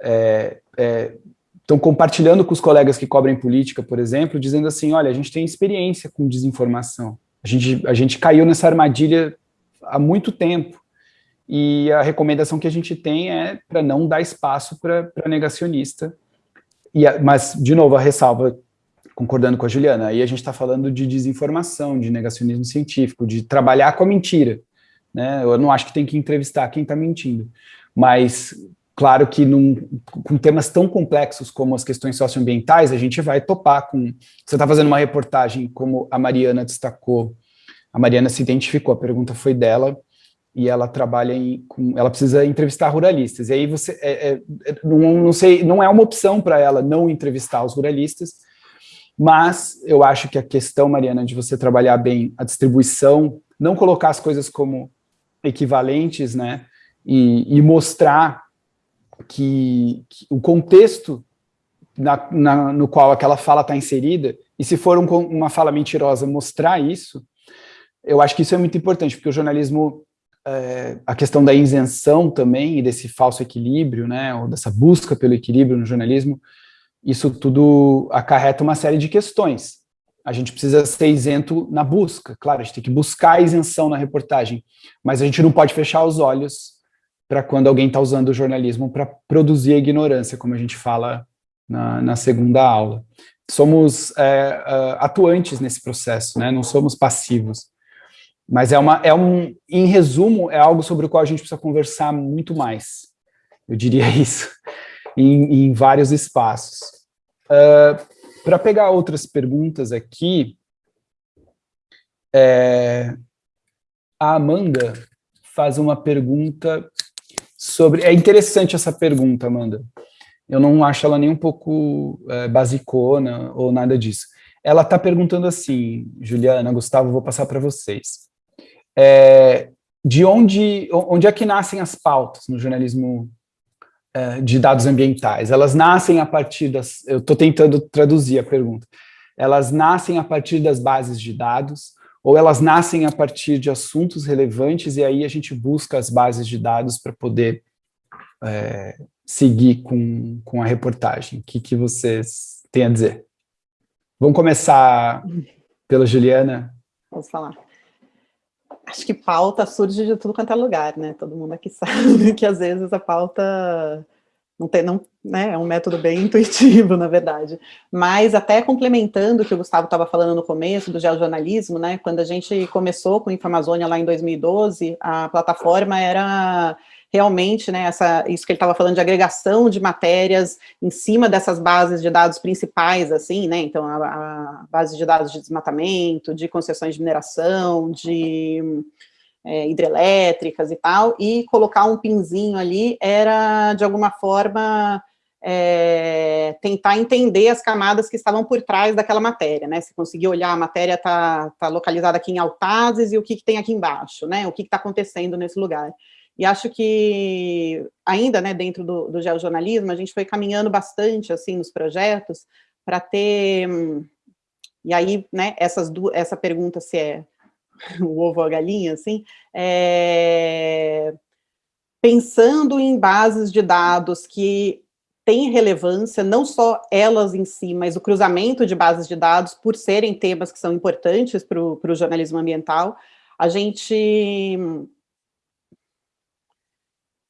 é, é, estão compartilhando com os colegas que cobrem política, por exemplo, dizendo assim, olha, a gente tem experiência com desinformação, a gente, a gente caiu nessa armadilha há muito tempo. E a recomendação que a gente tem é para não dar espaço para negacionista. E a, mas, de novo, a ressalva, concordando com a Juliana, aí a gente está falando de desinformação, de negacionismo científico, de trabalhar com a mentira. Né? Eu não acho que tem que entrevistar quem está mentindo. Mas, claro que num, com temas tão complexos como as questões socioambientais, a gente vai topar com... Você está fazendo uma reportagem, como a Mariana destacou, a Mariana se identificou, a pergunta foi dela, e ela trabalha em, com, ela precisa entrevistar ruralistas, e aí você, é, é, não, não, sei, não é uma opção para ela não entrevistar os ruralistas, mas eu acho que a questão, Mariana, de você trabalhar bem a distribuição, não colocar as coisas como equivalentes, né, e, e mostrar que, que, o contexto na, na, no qual aquela fala está inserida, e se for um, uma fala mentirosa, mostrar isso, eu acho que isso é muito importante, porque o jornalismo, é, a questão da isenção também, e desse falso equilíbrio, né, ou dessa busca pelo equilíbrio no jornalismo, isso tudo acarreta uma série de questões. A gente precisa ser isento na busca, claro, a gente tem que buscar a isenção na reportagem, mas a gente não pode fechar os olhos para quando alguém está usando o jornalismo para produzir a ignorância, como a gente fala na, na segunda aula. Somos é, atuantes nesse processo, né? não somos passivos. Mas é uma, é um, em resumo, é algo sobre o qual a gente precisa conversar muito mais. Eu diria isso, em, em vários espaços. Uh, Para pegar outras perguntas aqui, é, a Amanda faz uma pergunta sobre... É interessante essa pergunta, Amanda. Eu não acho ela nem um pouco é, basicona ou nada disso. Ela está perguntando assim, Juliana, Gustavo, vou passar para vocês. É, de onde, onde é que nascem as pautas no jornalismo é, de dados ambientais? Elas nascem a partir das... Eu estou tentando traduzir a pergunta. Elas nascem a partir das bases de dados ou elas nascem a partir de assuntos relevantes e aí a gente busca as bases de dados para poder é, seguir com, com a reportagem? O que, que vocês têm a dizer? Vamos começar pela Juliana? Vamos falar. Acho que pauta surge de tudo quanto é lugar, né? Todo mundo aqui sabe que às vezes a pauta não tem, não, né? É um método bem intuitivo, na verdade. Mas até complementando o que o Gustavo estava falando no começo do geojornalismo, né? Quando a gente começou com o Infamazônia lá em 2012, a plataforma era realmente, né, essa, isso que ele estava falando de agregação de matérias em cima dessas bases de dados principais, assim, né, então a, a base de dados de desmatamento, de concessões de mineração, de é, hidrelétricas e tal, e colocar um pinzinho ali era, de alguma forma, é, tentar entender as camadas que estavam por trás daquela matéria, né? Se conseguir olhar, a matéria está tá localizada aqui em Altazes e o que, que tem aqui embaixo, né? O que está acontecendo nesse lugar. E acho que, ainda né, dentro do, do geojornalismo, a gente foi caminhando bastante assim nos projetos para ter... E aí, né, essas essa pergunta se é o ovo ou a galinha, assim, é, pensando em bases de dados que têm relevância, não só elas em si, mas o cruzamento de bases de dados, por serem temas que são importantes para o jornalismo ambiental, a gente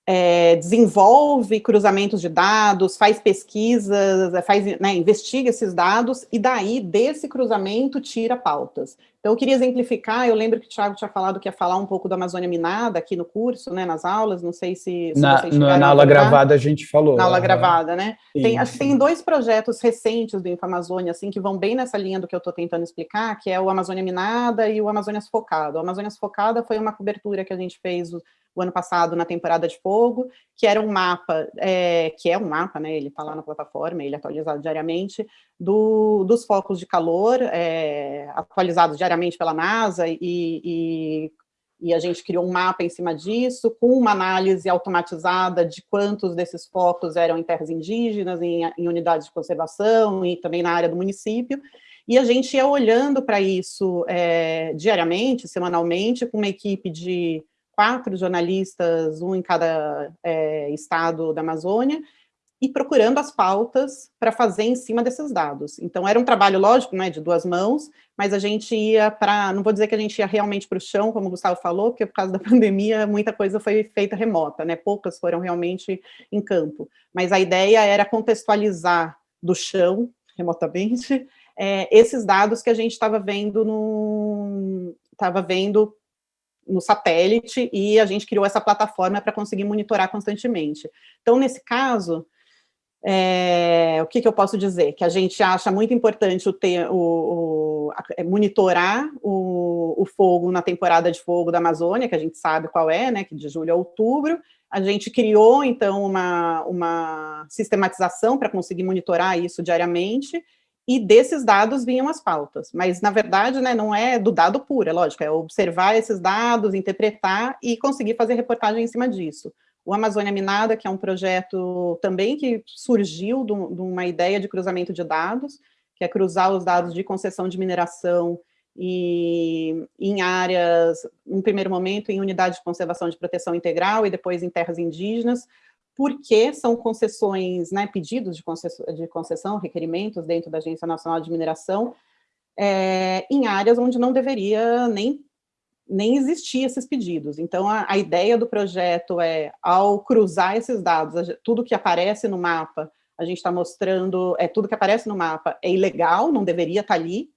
é, desenvolve cruzamentos de dados, faz pesquisas, é, faz, né, investiga esses dados, e daí, desse cruzamento, tira pautas. Então, eu queria exemplificar, eu lembro que o Thiago tinha falado que ia falar um pouco da Amazônia Minada aqui no curso, né, nas aulas, não sei se, se na, na aula gravada a gente falou. Na aula gravada, né? Tem, acho que tem dois projetos recentes do Infamazônia, assim, que vão bem nessa linha do que eu estou tentando explicar, que é o Amazônia Minada e o Amazônia Focada. O Amazônia Focada foi uma cobertura que a gente fez o ano passado na temporada de fogo, que era um mapa, é, que é um mapa, né, ele está lá na plataforma, ele é atualizado diariamente, do, dos focos de calor, é, atualizados diariamente pela NASA, e, e, e, a gente criou um mapa em cima disso, com uma análise automatizada de quantos desses focos eram em terras indígenas, em, em unidades de conservação, e também na área do município, e a gente ia olhando para isso é, diariamente, semanalmente, com uma equipe de quatro jornalistas, um em cada é, estado da Amazônia, e procurando as pautas para fazer em cima desses dados. Então, era um trabalho, lógico, né, de duas mãos, mas a gente ia para, não vou dizer que a gente ia realmente para o chão, como o Gustavo falou, porque por causa da pandemia, muita coisa foi feita remota, né, poucas foram realmente em campo. Mas a ideia era contextualizar do chão, remotamente, é, esses dados que a gente estava vendo no, estava vendo no satélite e a gente criou essa plataforma para conseguir monitorar constantemente. Então, nesse caso, é, o que, que, eu posso dizer? Que a gente acha muito importante o ter, o, o é, monitorar o, o, fogo na temporada de fogo da Amazônia, que a gente sabe qual é, né, que de julho a outubro. A gente criou, então, uma, uma sistematização para conseguir monitorar isso diariamente, e desses dados vinham as pautas. Mas, na verdade, né, não é do dado puro, é lógico, é observar esses dados, interpretar e conseguir fazer reportagem em cima disso. O Amazônia Minada, que é um projeto também que surgiu de uma ideia de cruzamento de dados, que é cruzar os dados de concessão de mineração e em áreas, no primeiro momento, em unidades de conservação de proteção integral e depois em terras indígenas, porque são concessões, né, pedidos de concessão, de concessão, requerimentos dentro da Agência Nacional de Mineração, é, em áreas onde não deveria nem, nem existir esses pedidos. Então, a, a ideia do projeto é, ao cruzar esses dados, tudo que aparece no mapa, a gente está mostrando, é, tudo que aparece no mapa é ilegal, não deveria estar tá ali,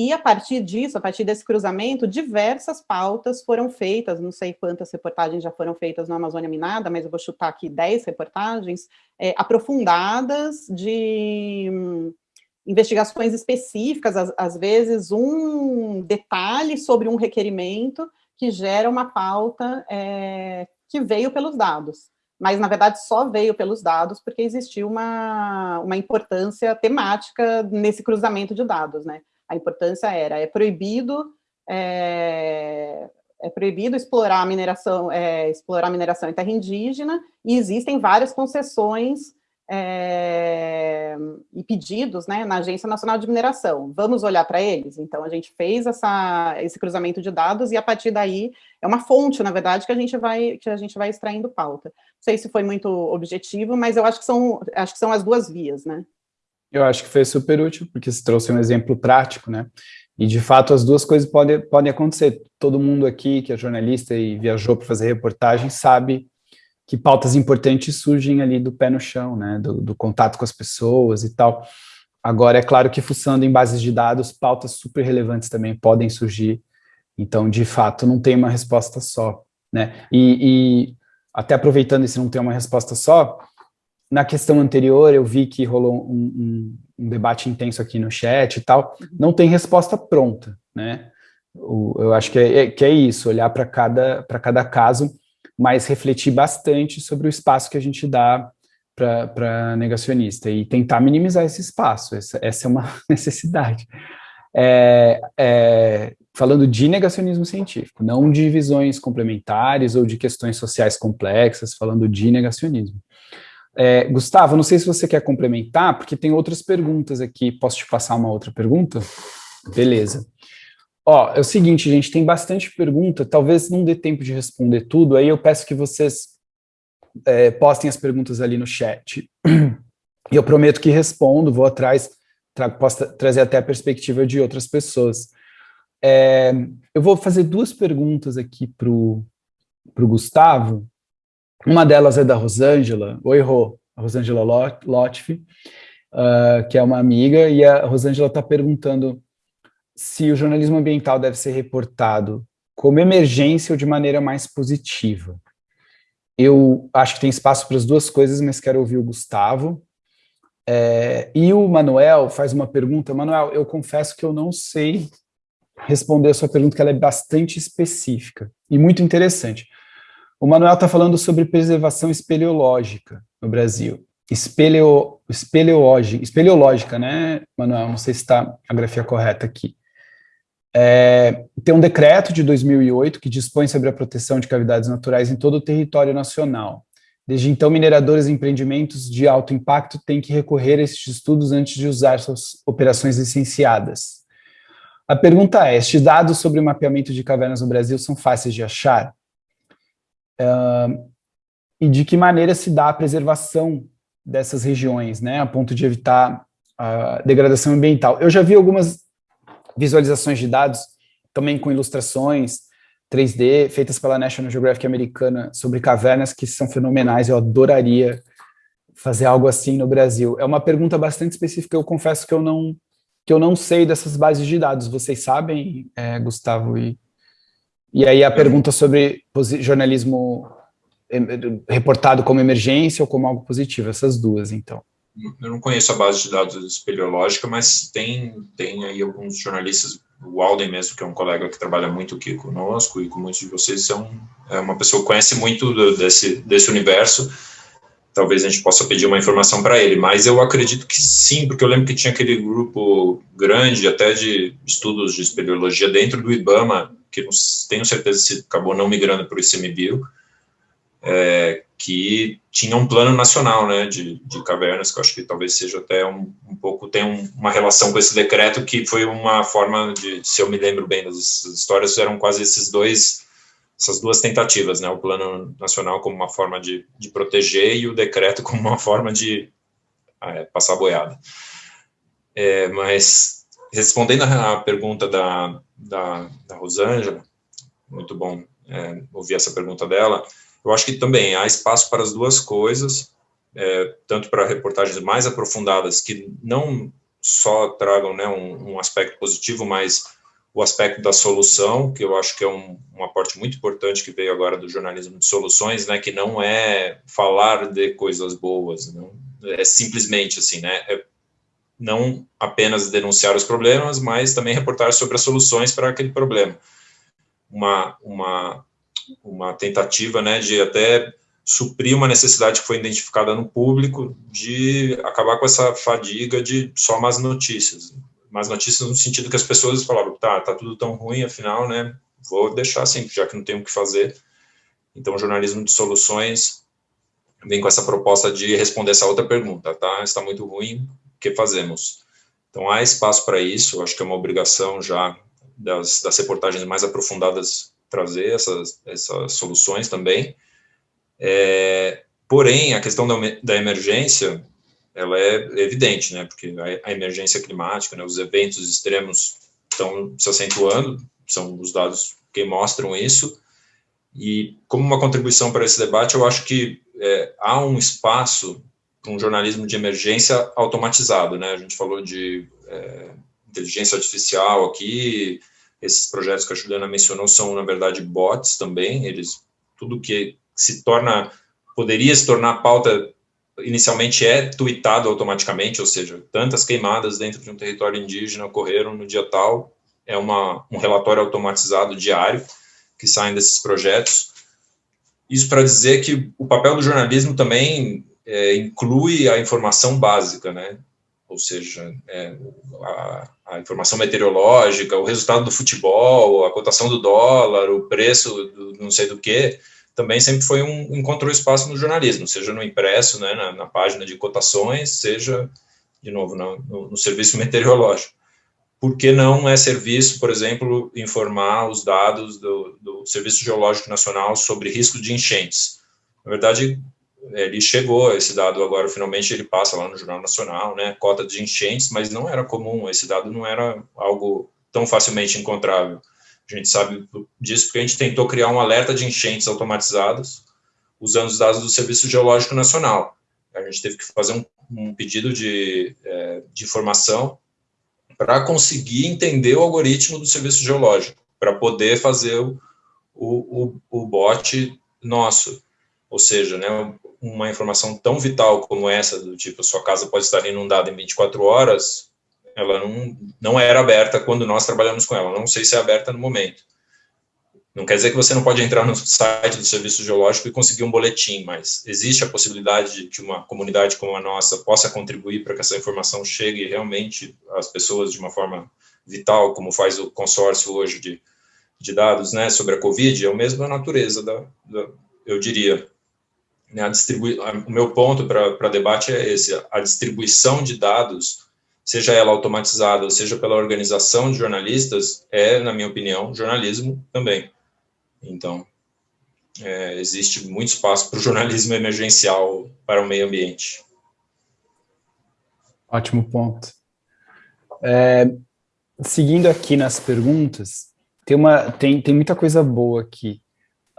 e a partir disso, a partir desse cruzamento, diversas pautas foram feitas, não sei quantas reportagens já foram feitas no Amazônia Minada, mas eu vou chutar aqui 10 reportagens, é, aprofundadas de hum, investigações específicas, às, às vezes um detalhe sobre um requerimento que gera uma pauta é, que veio pelos dados. Mas na verdade só veio pelos dados porque existiu uma, uma importância temática nesse cruzamento de dados, né? A importância era, é proibido é, é proibido explorar a mineração, é, explorar mineração em terra indígena, e existem várias concessões é, e pedidos né, na Agência Nacional de Mineração. Vamos olhar para eles? Então, a gente fez essa, esse cruzamento de dados e, a partir daí, é uma fonte, na verdade, que a gente vai, que a gente vai extraindo pauta. Não sei se foi muito objetivo, mas eu acho que são, acho que são as duas vias, né? Eu acho que foi super útil, porque você trouxe um exemplo prático, né? E, de fato, as duas coisas podem, podem acontecer. Todo mundo aqui que é jornalista e viajou para fazer reportagem sabe que pautas importantes surgem ali do pé no chão, né? Do, do contato com as pessoas e tal. Agora, é claro que fuçando em bases de dados, pautas super relevantes também podem surgir. Então, de fato, não tem uma resposta só, né? E, e até aproveitando esse não tem uma resposta só, na questão anterior eu vi que rolou um, um, um, debate intenso aqui no chat e tal, não tem resposta pronta, né? O, eu acho que é, é que é isso, olhar para cada, cada caso, mas refletir bastante sobre o espaço que a gente dá para negacionista e tentar minimizar esse espaço, essa, essa é uma necessidade. É, é, falando de negacionismo científico, não de visões complementares ou de questões sociais complexas, falando de negacionismo. É, Gustavo, não sei se você quer complementar, porque tem outras perguntas aqui. Posso te passar uma outra pergunta? Beleza. Ó, é o seguinte, gente, tem bastante pergunta, talvez não dê tempo de responder tudo, aí eu peço que vocês é, postem as perguntas ali no chat. E eu prometo que respondo, vou atrás, trago, posso trazer até a perspectiva de outras pessoas. É, eu vou fazer duas perguntas aqui para o Gustavo, uma delas é da Rosângela, oi Rô, a Rosângela Lotfi, uh, que é uma amiga, e a Rosângela está perguntando se o jornalismo ambiental deve ser reportado como emergência ou de maneira mais positiva. Eu acho que tem espaço para as duas coisas, mas quero ouvir o Gustavo. É, e o Manuel faz uma pergunta. Manuel, eu confesso que eu não sei responder a sua pergunta, que ela é bastante específica e muito interessante. O Manuel está falando sobre preservação espeleológica no Brasil. Espeleo, espeleológica, espeleológica, né, Manuel? Não sei se está a grafia correta aqui. É, tem um decreto de 2008 que dispõe sobre a proteção de cavidades naturais em todo o território nacional. Desde então, mineradores e empreendimentos de alto impacto têm que recorrer a esses estudos antes de usar suas operações licenciadas. A pergunta é, estes dados sobre o mapeamento de cavernas no Brasil são fáceis de achar? Uh, e de que maneira se dá a preservação dessas regiões, né, a ponto de evitar a degradação ambiental. Eu já vi algumas visualizações de dados, também com ilustrações 3D, feitas pela National Geographic americana, sobre cavernas que são fenomenais, eu adoraria fazer algo assim no Brasil. É uma pergunta bastante específica, eu confesso que eu não, que eu não sei dessas bases de dados, vocês sabem, é, Gustavo e e aí a pergunta sobre jornalismo reportado como emergência ou como algo positivo, essas duas, então. Eu não conheço a base de dados espeleológica, mas tem, tem aí alguns jornalistas, o Alden mesmo, que é um colega que trabalha muito aqui conosco e com muitos de vocês, é, é uma pessoa que conhece muito do, desse, desse universo, talvez a gente possa pedir uma informação para ele, mas eu acredito que sim, porque eu lembro que tinha aquele grupo grande, até de estudos de espeleologia dentro do IBAMA, que não tenho certeza se acabou não migrando para o ICMBio, é, que tinha um plano nacional né, de, de cavernas, que eu acho que talvez seja até um, um pouco, tem um, uma relação com esse decreto, que foi uma forma de, se eu me lembro bem das histórias, eram quase esses dois, essas duas tentativas, né, o plano nacional como uma forma de, de proteger e o decreto como uma forma de é, passar boiada. É, mas, respondendo à pergunta da, da, da Rosângela, muito bom é, ouvir essa pergunta dela, eu acho que também há espaço para as duas coisas, é, tanto para reportagens mais aprofundadas, que não só tragam né, um, um, aspecto positivo, mas o aspecto da solução, que eu acho que é um, um aporte muito importante que veio agora do jornalismo de soluções, né, que não é falar de coisas boas, não, é simplesmente assim, né, é não apenas denunciar os problemas, mas também reportar sobre as soluções para aquele problema. Uma, uma, uma tentativa né, de até suprir uma necessidade que foi identificada no público de acabar com essa fadiga de só más notícias. Más notícias no sentido que as pessoas falavam, tá, tá tudo tão ruim, afinal, né, vou deixar assim, já que não tenho o que fazer. Então, o jornalismo de soluções vem com essa proposta de responder essa outra pergunta, tá? Está muito ruim, que fazemos? Então, há espaço para isso, acho que é uma obrigação já das, das reportagens mais aprofundadas trazer essas, essas soluções também. É, porém, a questão da, da emergência, ela é evidente, né? Porque a, a emergência climática, né, os eventos extremos estão se acentuando, são os dados que mostram isso, e como uma contribuição para esse debate, eu acho que é, há um espaço um jornalismo de emergência automatizado, né? A gente falou de é, inteligência artificial aqui, esses projetos que a Juliana mencionou são, na verdade, bots também, eles, tudo que se torna, poderia se tornar pauta inicialmente é tweetado automaticamente, ou seja, tantas queimadas dentro de um território indígena ocorreram no dia tal, é uma, um relatório automatizado diário que saem desses projetos. Isso para dizer que o papel do jornalismo também é, inclui a informação básica, né? ou seja, é, a, a, informação meteorológica, o resultado do futebol, a cotação do dólar, o preço do não sei do que, também sempre foi um, encontrou espaço no jornalismo, seja no impresso, né, na, na página de cotações, seja, de novo, no, no, serviço meteorológico. Por que não é serviço, por exemplo, informar os dados do, do Serviço Geológico Nacional sobre risco de enchentes? Na verdade, ele chegou, esse dado agora, finalmente ele passa lá no Jornal Nacional, né, cota de enchentes, mas não era comum, esse dado não era algo tão facilmente encontrável. A gente sabe disso porque a gente tentou criar um alerta de enchentes automatizados usando os dados do Serviço Geológico Nacional. A gente teve que fazer um, um pedido de, é, de informação para conseguir entender o algoritmo do Serviço Geológico, para poder fazer o, o, o, o bot nosso. Ou seja, né, uma informação tão vital como essa, do tipo, sua casa pode estar inundada em 24 horas, ela não, não era aberta quando nós trabalhamos com ela. Não sei se é aberta no momento. Não quer dizer que você não pode entrar no site do Serviço Geológico e conseguir um boletim, mas existe a possibilidade de que uma comunidade como a nossa possa contribuir para que essa informação chegue realmente às pessoas de uma forma vital, como faz o consórcio hoje de, de dados né, sobre a Covid, é a mesma natureza, da, da eu diria. Né, a distribui o meu ponto para debate é esse, a distribuição de dados, seja ela automatizada, ou seja pela organização de jornalistas, é, na minha opinião, jornalismo também. Então, é, existe muito espaço para o jornalismo emergencial para o meio ambiente. Ótimo ponto. É, seguindo aqui nas perguntas, tem, uma, tem, tem muita coisa boa aqui.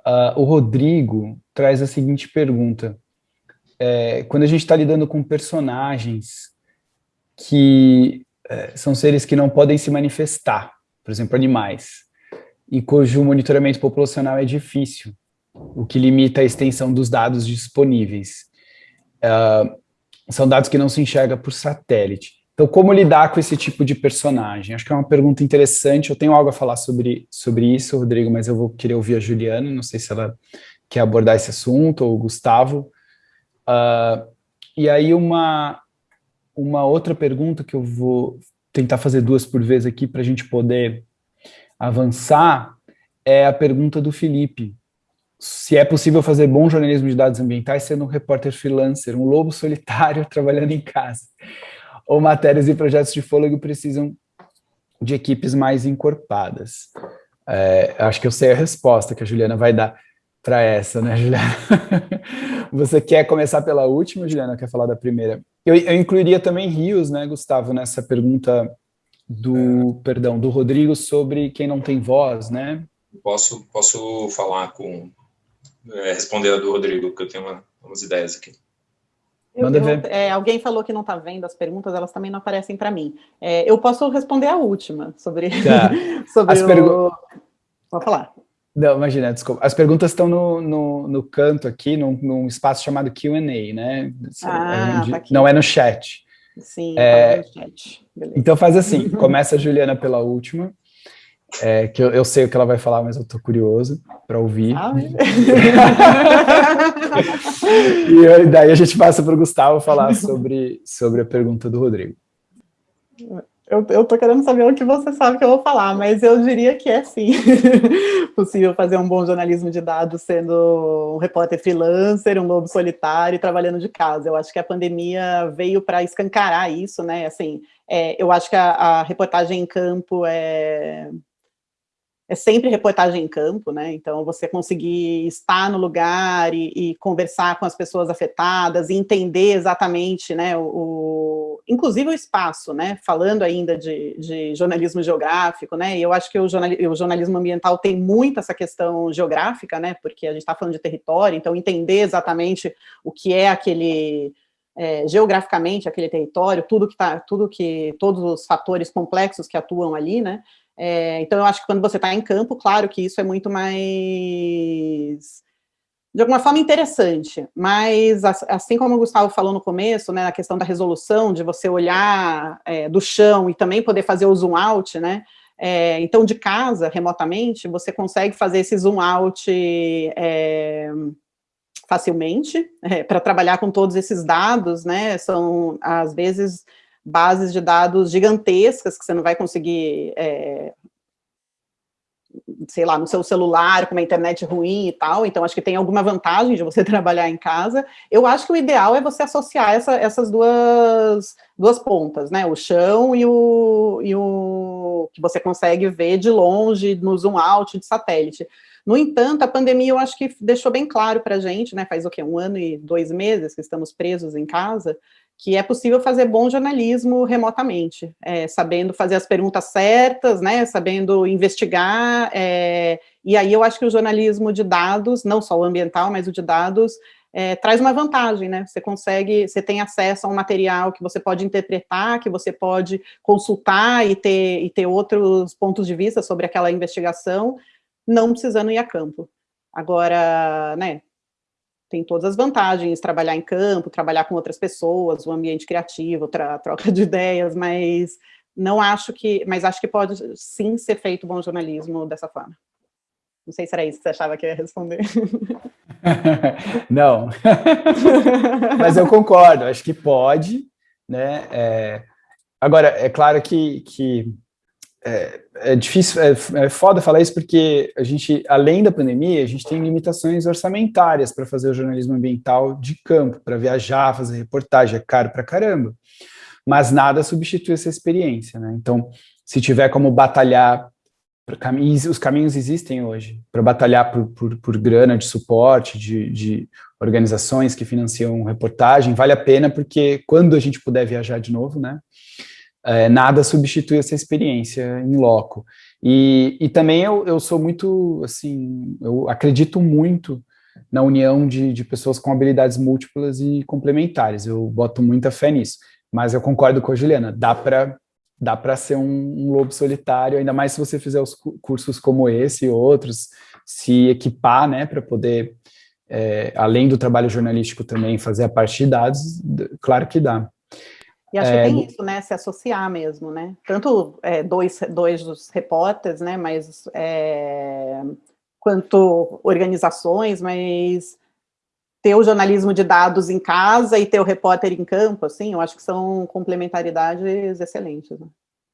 Uh, o Rodrigo traz a seguinte pergunta. É, quando a gente está lidando com personagens que é, são seres que não podem se manifestar, por exemplo, animais, e cujo monitoramento populacional é difícil, o que limita a extensão dos dados disponíveis. Uh, são dados que não se enxerga por satélite. Então, como lidar com esse tipo de personagem? Acho que é uma pergunta interessante. Eu tenho algo a falar sobre, sobre isso, Rodrigo, mas eu vou querer ouvir a Juliana. Não sei se ela quer abordar esse assunto, ou o Gustavo. Uh, e aí, uma, uma outra pergunta que eu vou tentar fazer duas por vez aqui para a gente poder avançar é a pergunta do Felipe. Se é possível fazer bom jornalismo de dados ambientais sendo um repórter freelancer, um lobo solitário trabalhando em casa ou matérias e projetos de fôlego precisam de equipes mais encorpadas? É, acho que eu sei a resposta que a Juliana vai dar para essa, né, Juliana? Você quer começar pela última, Juliana? Quer falar da primeira? Eu, eu incluiria também Rios, né, Gustavo, nessa pergunta do, perdão, do Rodrigo sobre quem não tem voz, né? Posso, posso falar com, é, responder a do Rodrigo, porque eu tenho uma, umas ideias aqui. Eu, Manda ver. Eu, é, alguém falou que não está vendo as perguntas, elas também não aparecem para mim. É, eu posso responder a última sobre, tá. sobre as o... Pode falar. Não, imagina, desculpa. As perguntas estão no, no, no canto aqui, num, num espaço chamado Q&A, né? Ah, tá não é no chat. Sim, é, tá no chat. Então faz assim, começa a Juliana pela última, é, que eu, eu, sei o que ela vai falar, mas eu tô curioso para ouvir. Ah, e daí a gente passa para o Gustavo falar sobre, sobre a pergunta do Rodrigo. Eu, eu tô querendo saber o que você sabe que eu vou falar, mas eu diria que é sim possível fazer um bom jornalismo de dados sendo um repórter freelancer, um lobo solitário e trabalhando de casa. Eu acho que a pandemia veio para escancarar isso, né? Assim, é, eu acho que a, a reportagem em campo é, é sempre reportagem em campo, né? Então, você conseguir estar no lugar e, e conversar com as pessoas afetadas e entender exatamente, né, o, o, inclusive o espaço, né? Falando ainda de, de jornalismo geográfico, né? E eu acho que o, jornal, o jornalismo ambiental tem muito essa questão geográfica, né? Porque a gente está falando de território, então entender exatamente o que é aquele é, geograficamente aquele território, tudo que está, tudo que, todos os fatores complexos que atuam ali, né? É, então, eu acho que quando você está em campo, claro que isso é muito mais, de alguma forma, interessante, mas assim como o Gustavo falou no começo, né, a questão da resolução, de você olhar é, do chão e também poder fazer o zoom out, né, é, então, de casa, remotamente, você consegue fazer esse zoom out é, facilmente, é, para trabalhar com todos esses dados, né, são, às vezes, bases de dados gigantescas que você não vai conseguir, é, sei lá, no seu celular, com uma internet ruim e tal, então acho que tem alguma vantagem de você trabalhar em casa. Eu acho que o ideal é você associar essa, essas duas, duas pontas, né, o chão e o, e o que você consegue ver de longe, no zoom out de satélite. No entanto, a pandemia eu acho que deixou bem claro para a gente, né, faz o quê, um ano e dois meses que estamos presos em casa, que é possível fazer bom jornalismo remotamente, é, sabendo fazer as perguntas certas, né, sabendo investigar, é, e aí eu acho que o jornalismo de dados, não só o ambiental, mas o de dados, é, traz uma vantagem, né, você consegue, você tem acesso a um material que você pode interpretar, que você pode consultar e ter, e ter outros pontos de vista sobre aquela investigação, não precisando ir a campo. Agora, né, tem todas as vantagens, trabalhar em campo, trabalhar com outras pessoas, o ambiente criativo, troca de ideias, mas não acho que, mas acho que pode sim ser feito bom jornalismo dessa forma. Não sei se era isso que você achava que ia responder. não, mas eu concordo, acho que pode, né, é... agora, é claro que, que é, é, difícil, é, é foda falar isso porque a gente, além da pandemia, a gente tem limitações orçamentárias para fazer o jornalismo ambiental de campo, para viajar, fazer reportagem, é caro para caramba. Mas nada substitui essa experiência, né? Então, se tiver como batalhar, os caminhos existem hoje, para batalhar por, por, por, grana de suporte, de, de organizações que financiam reportagem, vale a pena, porque quando a gente puder viajar de novo, né? É, nada substitui essa experiência em loco. E, e também eu, eu sou muito, assim, eu acredito muito na união de, de pessoas com habilidades múltiplas e complementares, eu boto muita fé nisso. Mas eu concordo com a Juliana, dá para dá para ser um, um, lobo solitário, ainda mais se você fizer os cursos como esse e outros, se equipar, né, para poder, é, além do trabalho jornalístico também, fazer a parte de dados, claro que dá. E acho é, que tem isso, né, se associar mesmo, né, tanto é, dois, dois dos repórteres, né, mas é, quanto organizações, mas ter o jornalismo de dados em casa e ter o repórter em campo, assim, eu acho que são complementaridades excelentes, né?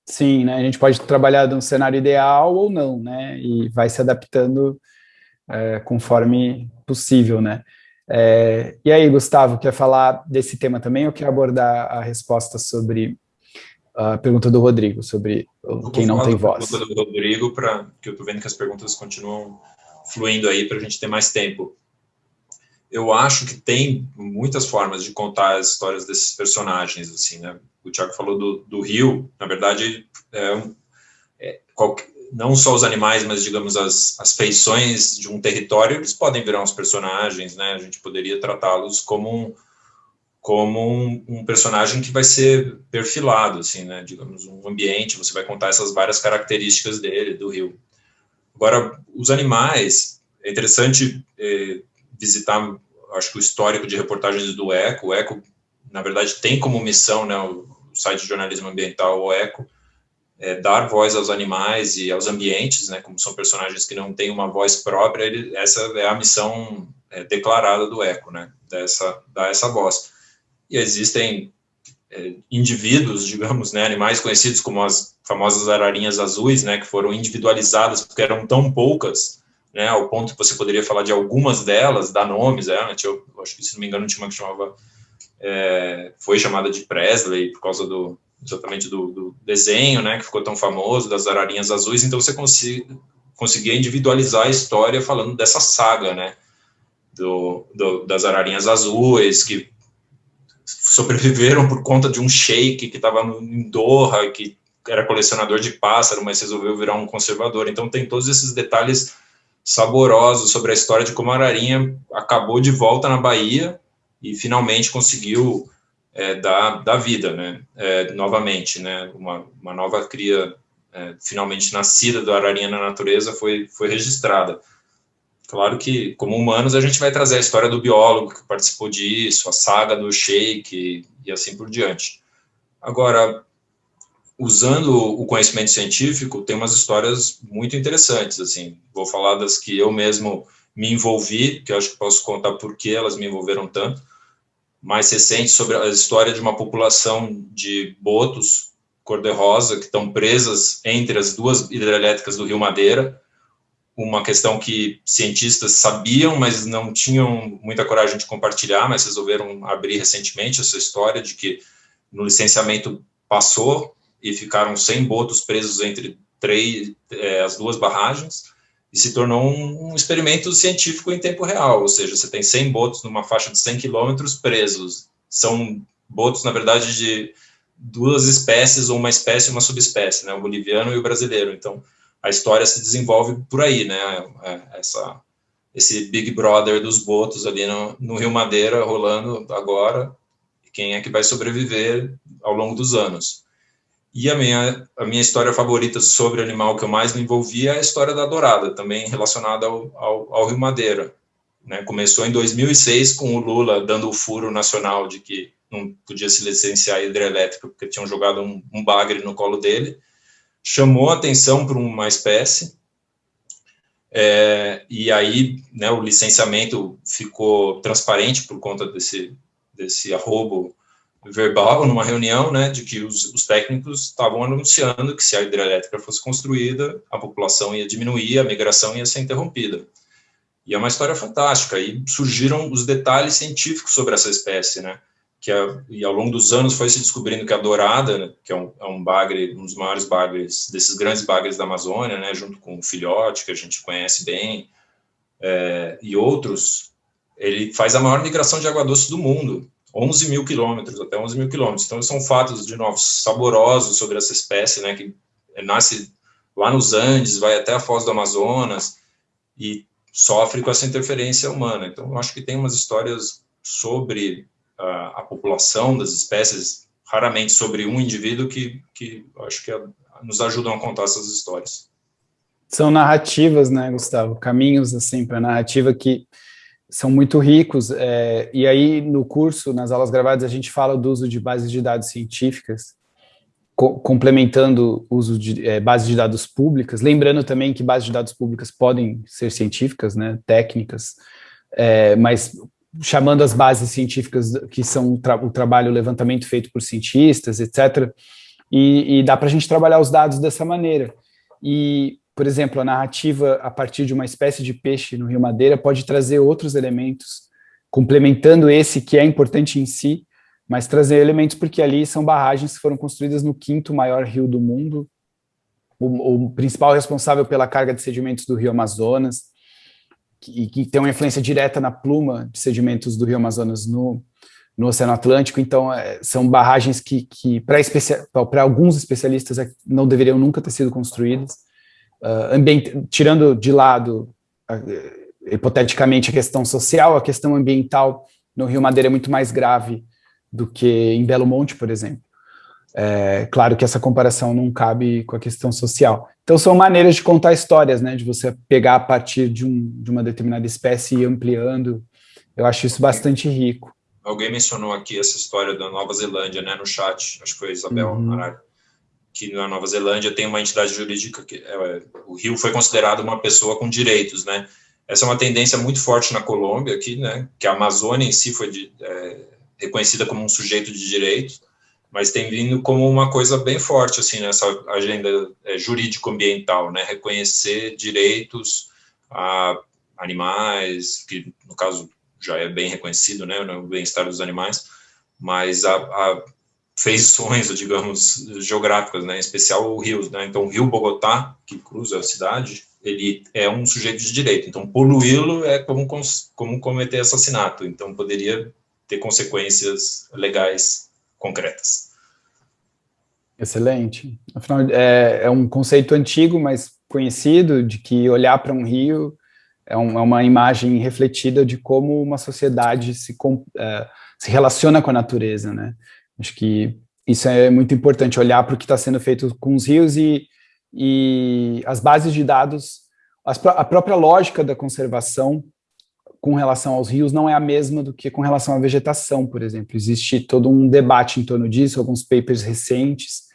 Sim, né, a gente pode trabalhar num cenário ideal ou não, né, e vai se adaptando é, conforme possível, né. É, e aí, Gustavo, quer falar desse tema também ou quer abordar a resposta sobre a pergunta do Rodrigo, sobre quem não tem voz? pergunta do Rodrigo, pra, que eu estou vendo que as perguntas continuam fluindo aí para a gente ter mais tempo. Eu acho que tem muitas formas de contar as histórias desses personagens, assim, né? O Tiago falou do, do Rio, na verdade, é, é, qualquer, não só os animais, mas digamos as, as feições de um território, eles podem virar uns personagens, né? A gente poderia tratá-los como um, como um, um, personagem que vai ser perfilado, assim, né? Digamos um ambiente, você vai contar essas várias características dele, do rio. Agora, os animais, é interessante eh, visitar, acho que o histórico de reportagens do Eco. O Eco, na verdade, tem como missão, né? O, o site de jornalismo ambiental, o Eco, é, dar voz aos animais e aos ambientes, né, como são personagens que não têm uma voz própria, ele, essa é a missão é, declarada do Eco, né, dessa, dar essa voz. E existem é, indivíduos, digamos, né, animais conhecidos como as famosas ararinhas azuis, né, que foram individualizadas porque eram tão poucas, né, ao ponto que você poderia falar de algumas delas, dar nomes, é, eu acho que, se não me engano, tinha uma que chamava, é, foi chamada de Presley por causa do, exatamente do, do, desenho, né, que ficou tão famoso, das ararinhas azuis, então você conseguia individualizar a história falando dessa saga, né, do, do, das ararinhas azuis, que sobreviveram por conta de um sheik que estava em Doha, que era colecionador de pássaro, mas resolveu virar um conservador. Então tem todos esses detalhes saborosos sobre a história de como a ararinha acabou de volta na Bahia e finalmente conseguiu é, dar, dar vida, né, é, novamente, né, uma, uma nova cria é, finalmente nascida da ararinha na natureza foi, foi registrada. Claro que, como humanos, a gente vai trazer a história do biólogo que participou disso, a saga do Sheik e assim por diante. Agora, usando o conhecimento científico, tem umas histórias muito interessantes, assim, vou falar das que eu mesmo me envolvi, que eu acho que posso contar por que elas me envolveram tanto, mais recente sobre a história de uma população de botos cor-de-rosa que estão presas entre as duas hidrelétricas do Rio Madeira, uma questão que cientistas sabiam, mas não tinham muita coragem de compartilhar, mas resolveram abrir recentemente essa história de que no licenciamento passou e ficaram 100 botos presos entre três, é, as duas barragens e se tornou um, um, experimento científico em tempo real, ou seja, você tem 100 botos numa faixa de 100 quilômetros presos. São botos, na verdade, de duas espécies, ou uma espécie e uma subespécie, né, o boliviano e o brasileiro. Então, a história se desenvolve por aí, né? É, essa, esse Big Brother dos botos ali no, no Rio Madeira rolando agora, quem é que vai sobreviver ao longo dos anos. E a minha, a minha história favorita sobre animal que eu mais me envolvi é a história da dourada, também relacionada ao, ao, ao Rio Madeira. Né? Começou em 2006 com o Lula dando o furo nacional de que não podia se licenciar hidrelétrica porque tinham jogado um, um bagre no colo dele chamou atenção para uma espécie, é, e aí né, o licenciamento ficou transparente por conta desse, desse arrobo verbal numa reunião, né, de que os, os, técnicos estavam anunciando que se a hidrelétrica fosse construída, a população ia diminuir, a migração ia ser interrompida. E é uma história fantástica, e surgiram os detalhes científicos sobre essa espécie, né, que é, e ao longo dos anos foi se descobrindo que a dourada, né, que é um, é um bagre, um dos maiores bagres, desses grandes bagres da Amazônia, né, junto com o filhote, que a gente conhece bem, é, e outros, ele faz a maior migração de água doce do mundo, 11 mil quilômetros, até 11 mil quilômetros. Então, são fatos, de novo, saborosos sobre essa espécie, né, que nasce lá nos Andes, vai até a Foz do Amazonas, e sofre com essa interferência humana. Então, eu acho que tem umas histórias sobre a, a população das espécies, raramente sobre um indivíduo que, que acho que nos ajudam a contar essas histórias. São narrativas, né, Gustavo? Caminhos, assim, para narrativa que são muito ricos, é, e aí no curso, nas aulas gravadas, a gente fala do uso de bases de dados científicas, co complementando o uso de é, bases de dados públicas, lembrando também que bases de dados públicas podem ser científicas, né, técnicas, é, mas chamando as bases científicas que são o, tra o trabalho, o levantamento feito por cientistas, etc., e, e dá para a gente trabalhar os dados dessa maneira. E, por exemplo, a narrativa a partir de uma espécie de peixe no Rio Madeira pode trazer outros elementos, complementando esse que é importante em si, mas trazer elementos porque ali são barragens que foram construídas no quinto maior rio do mundo, o, o principal responsável pela carga de sedimentos do rio Amazonas, que, que tem uma influência direta na pluma de sedimentos do Rio Amazonas no, no Oceano Atlântico, então é, são barragens que, que para alguns especialistas é, não deveriam nunca ter sido construídas, uh, tirando de lado, uh, hipoteticamente, a questão social, a questão ambiental no Rio Madeira é muito mais grave do que em Belo Monte, por exemplo. É, claro que essa comparação não cabe com a questão social. Então são maneiras de contar histórias, né, de você pegar a partir de, um, de uma determinada espécie e ir ampliando. Eu acho isso bastante rico. Alguém mencionou aqui essa história da Nova Zelândia, né, no chat, acho que foi a Isabel uhum. Que na Nova Zelândia tem uma entidade jurídica que é, o rio foi considerado uma pessoa com direitos, né? Essa é uma tendência muito forte na Colômbia aqui, né? Que a Amazônia em si foi de, é, reconhecida como um sujeito de direitos mas tem vindo como uma coisa bem forte, assim, nessa agenda é, jurídico-ambiental, né, reconhecer direitos a animais, que no caso já é bem reconhecido, né, o bem-estar dos animais, mas a, a feições, digamos, geográficas, né, em especial rios, né, então o rio Bogotá, que cruza a cidade, ele é um sujeito de direito, então poluí-lo é como, como cometer assassinato, então poderia ter consequências legais concretas. Excelente. Afinal, é, é um conceito antigo, mas conhecido, de que olhar para um rio é, um, é, uma imagem refletida de como uma sociedade se, é, se relaciona com a natureza, né? Acho que isso é muito importante, olhar para o que está sendo feito com os rios e, e as bases de dados, as, a própria lógica da conservação com relação aos rios não é a mesma do que com relação à vegetação, por exemplo. Existe todo um debate em torno disso, alguns papers recentes.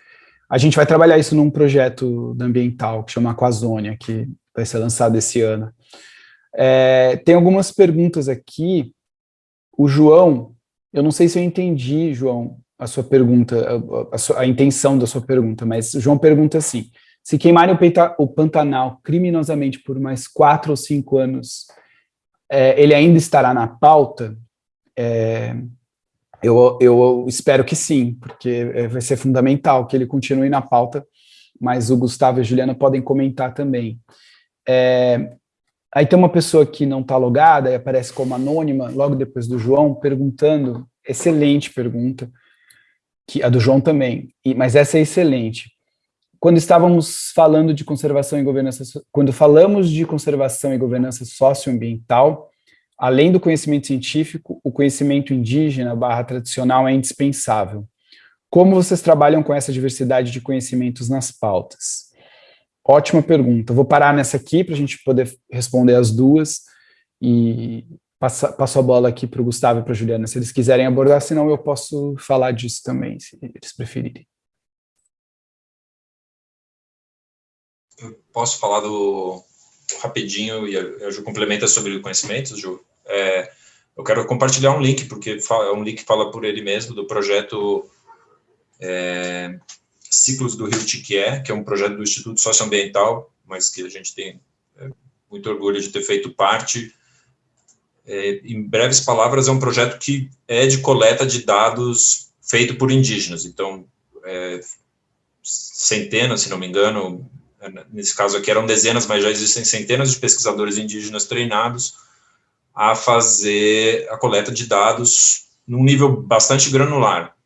A gente vai trabalhar isso num projeto ambiental que chama Aquazônia, que vai ser lançado esse ano. É, tem algumas perguntas aqui. O João, eu não sei se eu entendi, João, a sua pergunta, a, a, a intenção da sua pergunta, mas João pergunta assim, se queimarem o, peita, o Pantanal criminosamente por mais quatro ou cinco anos, é, ele ainda estará na pauta? É, eu, eu espero que sim, porque é, vai ser fundamental que ele continue na pauta, mas o Gustavo e a Juliana podem comentar também. É, aí tem uma pessoa que não está logada e aparece como anônima, logo depois do João, perguntando, excelente pergunta, que a do João também, e, mas essa é excelente. Quando estávamos falando de conservação e governança, quando falamos de conservação e governança socioambiental, além do conhecimento científico, o conhecimento indígena barra tradicional é indispensável. Como vocês trabalham com essa diversidade de conhecimentos nas pautas? Ótima pergunta. Vou parar nessa aqui para a gente poder responder as duas e Passa, passo a bola aqui para o Gustavo e para a Juliana, se eles quiserem abordar, senão eu posso falar disso também, se eles preferirem. Eu posso falar do rapidinho e a, Ju complementa sobre conhecimentos, Ju. É, eu quero compartilhar um link, porque é um link que fala por ele mesmo, do projeto é, Ciclos do Rio Tiquié, que é um projeto do Instituto Socioambiental, mas que a gente tem é, muito orgulho de ter feito parte, é, em breves palavras, é um projeto que é de coleta de dados feito por indígenas. Então, é, centenas, se não me engano, nesse caso aqui eram dezenas, mas já existem centenas de pesquisadores indígenas treinados a fazer a coleta de dados num nível bastante granular.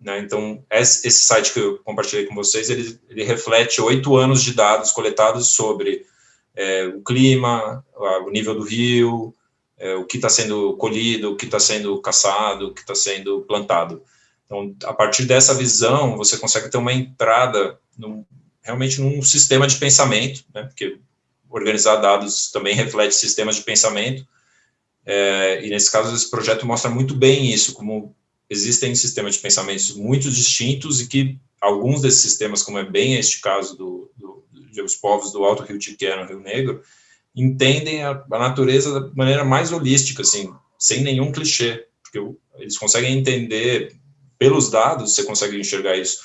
Né? Então, esse site que eu compartilhei com vocês, ele, ele reflete oito anos de dados coletados sobre é, o clima, o nível do rio, é, o que está sendo colhido, o que está sendo caçado, o que está sendo plantado. Então, a partir dessa visão, você consegue ter uma entrada num, realmente num sistema de pensamento, né, porque organizar dados também reflete sistemas de pensamento, é, e nesse caso esse projeto mostra muito bem isso, como existem sistemas de pensamentos muito distintos e que alguns desses sistemas, como é bem este caso do, do, dos povos do Alto Rio Tiqué, no Rio Negro, entendem a, a, natureza da maneira mais holística, assim, sem nenhum clichê, porque eles conseguem entender, pelos dados, você consegue enxergar isso,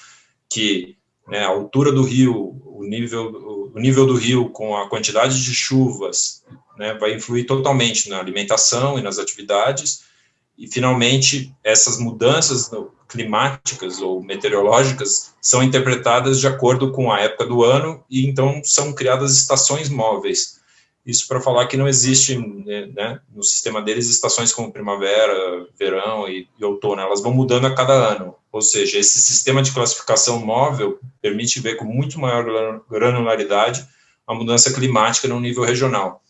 que né, a altura do rio, o nível, o nível do rio com a quantidade de chuvas, né, vai influir totalmente na alimentação e nas atividades, e finalmente essas mudanças climáticas ou meteorológicas são interpretadas de acordo com a época do ano e então são criadas estações móveis isso para falar que não existe né, né, no sistema deles estações como primavera, verão e, e, outono, elas vão mudando a cada ano. Ou seja, esse sistema de classificação móvel permite ver com muito maior granularidade a mudança climática no nível regional.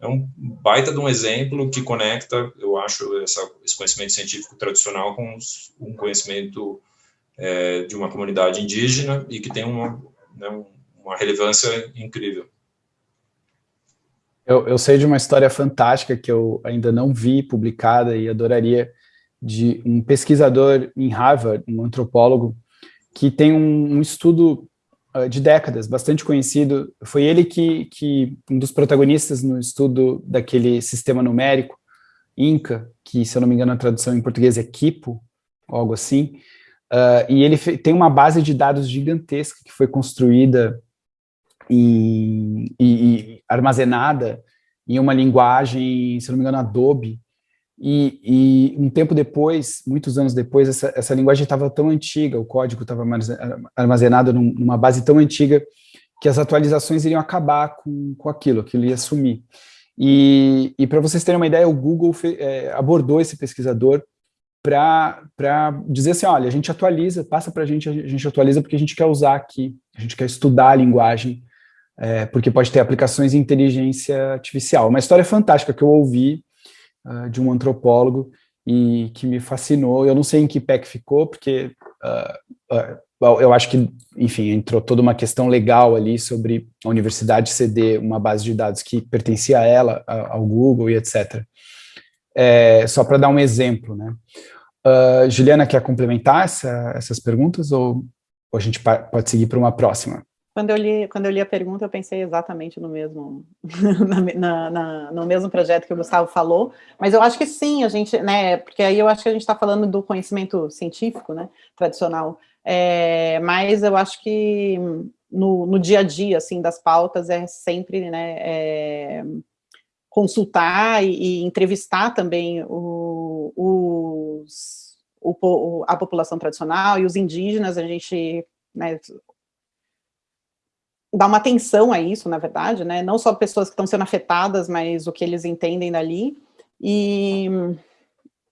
É um baita de um exemplo que conecta, eu acho, essa, esse conhecimento científico tradicional com os, um conhecimento é, de uma comunidade indígena e que tem uma, né, uma relevância incrível. Eu, eu sei de uma história fantástica que eu ainda não vi publicada e adoraria, de um pesquisador em Harvard, um antropólogo, que tem um, um estudo uh, de décadas, bastante conhecido. Foi ele que, que, um dos protagonistas no estudo daquele sistema numérico, INCA, que, se eu não me engano, a tradução em português é Kipo, algo assim, Uh, e ele tem uma base de dados gigantesca que foi construída e, e, armazenada em uma linguagem, se não me engano, Adobe, e, e, um tempo depois, muitos anos depois, essa, essa linguagem estava tão antiga, o código estava armazenado num, numa base tão antiga que as atualizações iriam acabar com, com aquilo, aquilo ia sumir. E, e para vocês terem uma ideia, o Google fe, é, abordou esse pesquisador para dizer assim, olha, a gente atualiza, passa para a gente, a gente atualiza porque a gente quer usar aqui, a gente quer estudar a linguagem, é, porque pode ter aplicações de inteligência artificial. Uma história fantástica que eu ouvi uh, de um antropólogo e que me fascinou. Eu não sei em que pé que ficou, porque uh, uh, eu acho que, enfim, entrou toda uma questão legal ali sobre a universidade ceder uma base de dados que pertencia a ela, ao Google e etc. É, só para dar um exemplo, né? Juliana, quer complementar essa, essas perguntas ou, ou a gente pode seguir para uma próxima? Quando eu, li, quando eu li a pergunta, eu pensei exatamente no mesmo, na, na, no mesmo projeto que o Gustavo falou, mas eu acho que sim, a gente, né, porque aí eu acho que a gente está falando do conhecimento científico, né, tradicional, é, mas eu acho que no, no, dia a dia, assim, das pautas é sempre, né, é, consultar e, e, entrevistar também o, os, o, a população tradicional e os indígenas, a gente, né, dar uma atenção a isso, na verdade, né? Não só pessoas que estão sendo afetadas, mas o que eles entendem dali. E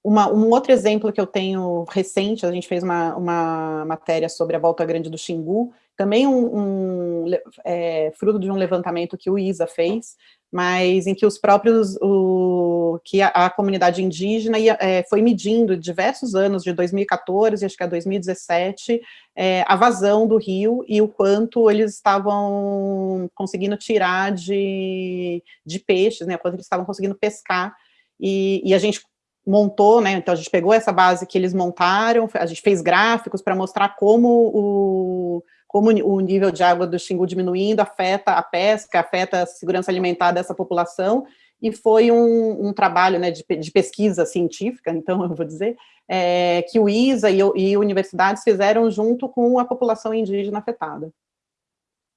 uma, um outro exemplo que eu tenho recente, a gente fez uma, uma matéria sobre a Volta Grande do Xingu, também um, um é, fruto de um levantamento que o ISA fez, mas em que os próprios, o, que a, a comunidade indígena ia, é, foi medindo diversos anos, de 2014, acho que a 2017, é, a vazão do rio e o quanto eles estavam conseguindo tirar de, de peixes, né, quanto eles estavam conseguindo pescar, e, e a gente montou, né, então a gente pegou essa base que eles montaram, a gente fez gráficos para mostrar como o como o nível de água do Xingu diminuindo afeta a pesca, afeta a segurança alimentar dessa população, e foi um, um trabalho né, de, de, pesquisa científica, então eu vou dizer, é, que o ISA e, e, universidades fizeram junto com a população indígena afetada.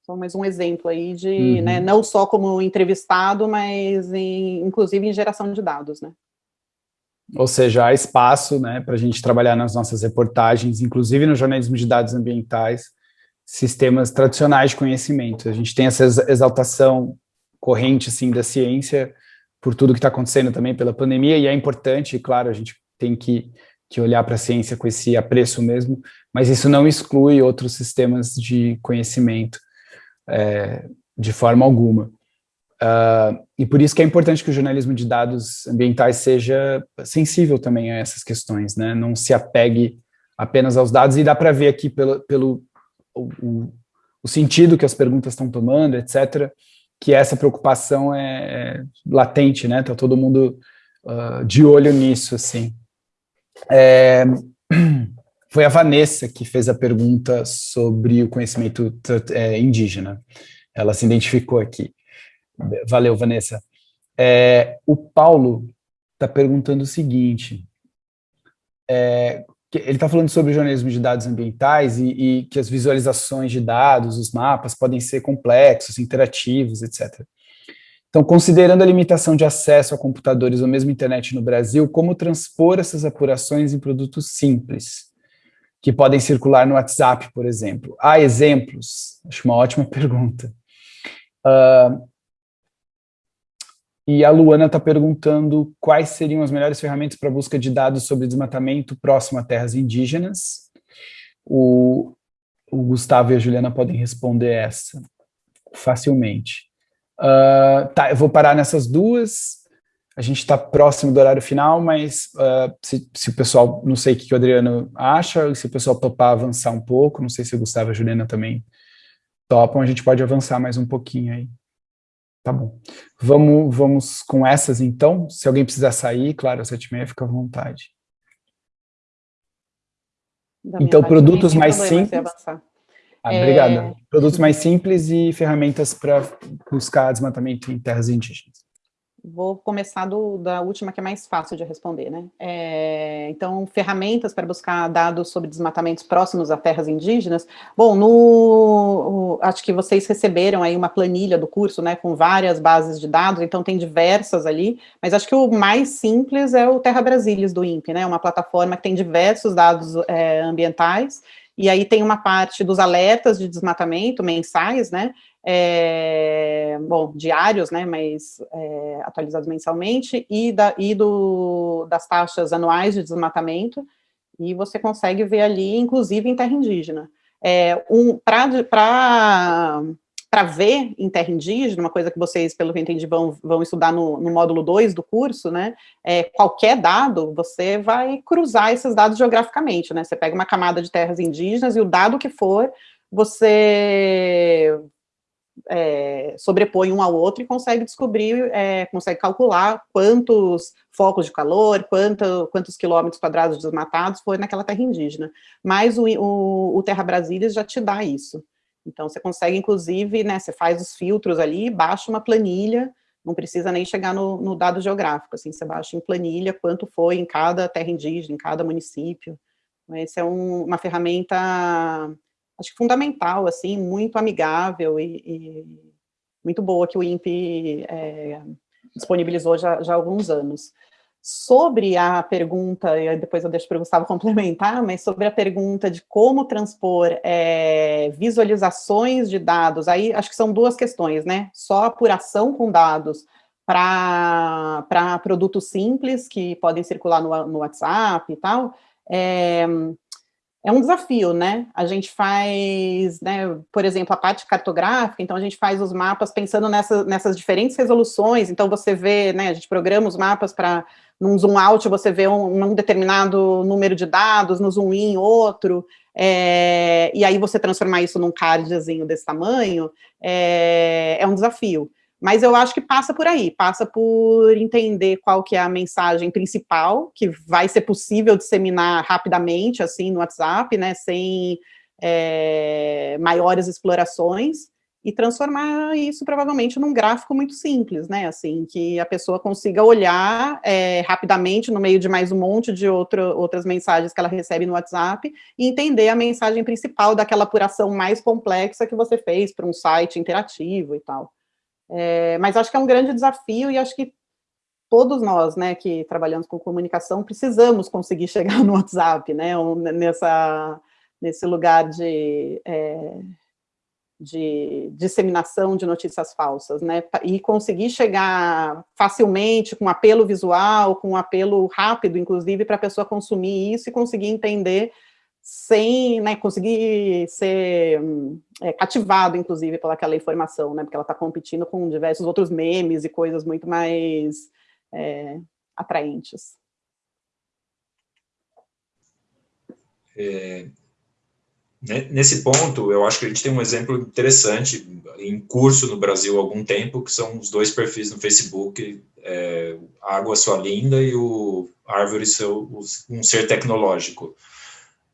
Só mais um exemplo aí de, uhum. né, não só como entrevistado, mas em, inclusive em geração de dados, né. Ou seja, há espaço né, para a gente trabalhar nas nossas reportagens, inclusive no jornalismo de dados ambientais, sistemas tradicionais de conhecimento. A gente tem essa exaltação corrente, assim, da ciência por tudo que está acontecendo também pela pandemia, e é importante, claro, a gente tem que, que olhar para a ciência com esse apreço mesmo, mas isso não exclui outros sistemas de conhecimento é, de forma alguma. Uh, e por isso que é importante que o jornalismo de dados ambientais seja sensível também a essas questões, né? não se apegue apenas aos dados, e dá para ver aqui pelo, pelo o, o sentido que as perguntas estão tomando, etc., que essa preocupação é, é latente, né? Está todo mundo uh, de olho nisso, assim. É, foi a Vanessa que fez a pergunta sobre o conhecimento é, indígena. Ela se identificou aqui. Valeu, Vanessa. É, o Paulo está perguntando o seguinte, é, ele está falando sobre jornalismo de dados ambientais e, e, que as visualizações de dados, os mapas, podem ser complexos, interativos, etc. Então, considerando a limitação de acesso a computadores ou mesmo internet no Brasil, como transpor essas apurações em produtos simples, que podem circular no WhatsApp, por exemplo? Há exemplos? Acho uma ótima pergunta. Uh, e a Luana está perguntando quais seriam as melhores ferramentas para busca de dados sobre desmatamento próximo a terras indígenas. O, o Gustavo e a Juliana podem responder essa facilmente. Uh, tá, eu vou parar nessas duas. A gente está próximo do horário final, mas uh, se, se, o pessoal, não sei o que o Adriano acha, se o pessoal topar avançar um pouco, não sei se o Gustavo e a Juliana também topam, a gente pode avançar mais um pouquinho aí. Tá bom. Vamos, vamos com essas, então. Se alguém precisar sair, claro, às sete e meia, fica à vontade. então, produtos mais simples... Ah, é... Obrigada. Produtos mais simples e ferramentas para buscar desmatamento em terras indígenas. Vou começar do, da última, que é mais fácil de responder, né? É, então, ferramentas para buscar dados sobre desmatamentos próximos a terras indígenas. Bom, no, acho que vocês receberam aí uma planilha do curso, né, com várias bases de dados, então tem diversas ali, mas acho que o mais simples é o Terra Brasilis do INPE, né, uma plataforma que tem diversos dados é, ambientais, e aí tem uma parte dos alertas de desmatamento mensais, né, é, bom, diários, né, mas é, atualizados mensalmente, e, da, e do, das taxas anuais de desmatamento, e você consegue ver ali, inclusive em terra indígena. É, um, Para ver em terra indígena, uma coisa que vocês, pelo que eu entendi, vão, vão estudar no, no módulo 2 do curso, né, é, qualquer dado, você vai cruzar esses dados geograficamente, né, você pega uma camada de terras indígenas e o dado que for, você é, sobrepõe um ao outro e consegue descobrir, é, consegue calcular quantos focos de calor, quanto, quantos quilômetros quadrados desmatados foi naquela terra indígena. Mas o, o, o Terra Brasília já te dá isso. Então, você consegue, inclusive, né, você faz os filtros ali, baixa uma planilha, não precisa nem chegar no, no dado geográfico, assim, você baixa em planilha quanto foi em cada terra indígena, em cada município. Essa é um, uma ferramenta acho que fundamental, assim, muito amigável e, e muito boa que o INPE é, disponibilizou já, já há alguns anos. Sobre a pergunta, e depois eu deixo para o Gustavo complementar, mas sobre a pergunta de como transpor é, visualizações de dados, aí acho que são duas questões, né? Só apuração com dados para produtos simples que podem circular no, no WhatsApp e tal, é, é um desafio, né? A gente faz, né, por exemplo, a parte cartográfica, então a gente faz os mapas pensando nessa, nessas diferentes resoluções, então você vê, né, a gente programa os mapas para, num zoom out, você vê um, um, determinado número de dados, no zoom in outro, é, e aí você transformar isso num cardzinho desse tamanho, é, é um desafio. Mas eu acho que passa por aí, passa por entender qual que é a mensagem principal, que vai ser possível disseminar rapidamente, assim, no WhatsApp, né, sem é, maiores explorações, e transformar isso provavelmente num gráfico muito simples, né, assim, que a pessoa consiga olhar é, rapidamente no meio de mais um monte de outro, outras mensagens que ela recebe no WhatsApp e entender a mensagem principal daquela apuração mais complexa que você fez para um site interativo e tal. É, mas acho que é um grande desafio e acho que todos nós, né, que trabalhamos com comunicação, precisamos conseguir chegar no WhatsApp, né, nessa, nesse lugar de, é, de disseminação de notícias falsas, né, e conseguir chegar facilmente, com apelo visual, com apelo rápido, inclusive, para a pessoa consumir isso e conseguir entender sem né, conseguir ser é, cativado, inclusive, pelaquela informação, né, porque ela está competindo com diversos outros memes e coisas muito mais é, atraentes. É, nesse ponto, eu acho que a gente tem um exemplo interessante em curso no Brasil há algum tempo, que são os dois perfis no Facebook, é, Água Sua Linda e o Árvore Seu, um Ser Tecnológico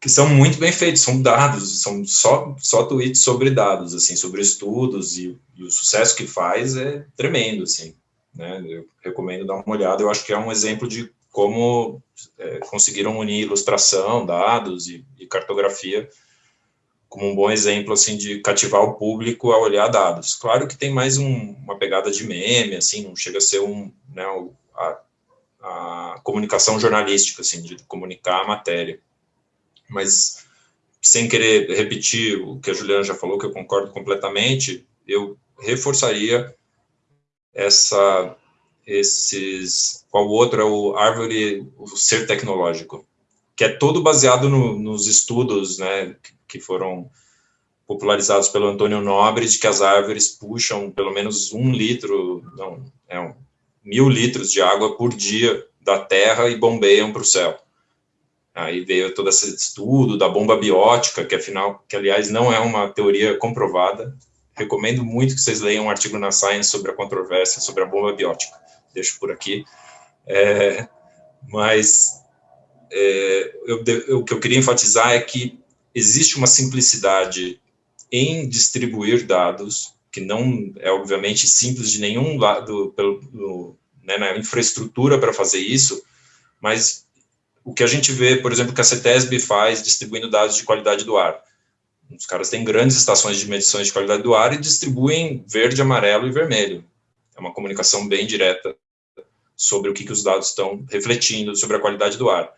que são muito bem feitos, são dados, são só, só tweets sobre dados, assim, sobre estudos, e, e o sucesso que faz é tremendo, assim, né, eu recomendo dar uma olhada, eu acho que é um exemplo de como é, conseguiram unir ilustração, dados e, e, cartografia como um bom exemplo, assim, de cativar o público a olhar dados. Claro que tem mais um, uma pegada de meme, assim, não chega a ser um, né, a, a comunicação jornalística, assim, de comunicar a matéria mas sem querer repetir o que a Juliana já falou, que eu concordo completamente, eu reforçaria essa esses qual outro é o árvore o ser tecnológico que é todo baseado no, nos estudos né que foram popularizados pelo Antônio Nobre de que as árvores puxam pelo menos um litro não é um, mil litros de água por dia da terra e bombeiam para o céu Aí veio todo esse estudo da bomba biótica, que afinal, que aliás não é uma teoria comprovada. Recomendo muito que vocês leiam um artigo na Science sobre a controvérsia sobre a bomba biótica. Deixo por aqui. É, mas é, eu, eu, o que eu queria enfatizar é que existe uma simplicidade em distribuir dados, que não é obviamente simples de nenhum lado, pelo, no, né, na infraestrutura para fazer isso, mas o que a gente vê, por exemplo, que a CETESB faz distribuindo dados de qualidade do ar. Os caras têm grandes estações de medições de qualidade do ar e distribuem verde, amarelo e vermelho. É uma comunicação bem direta sobre o que, que os dados estão refletindo sobre a qualidade do ar.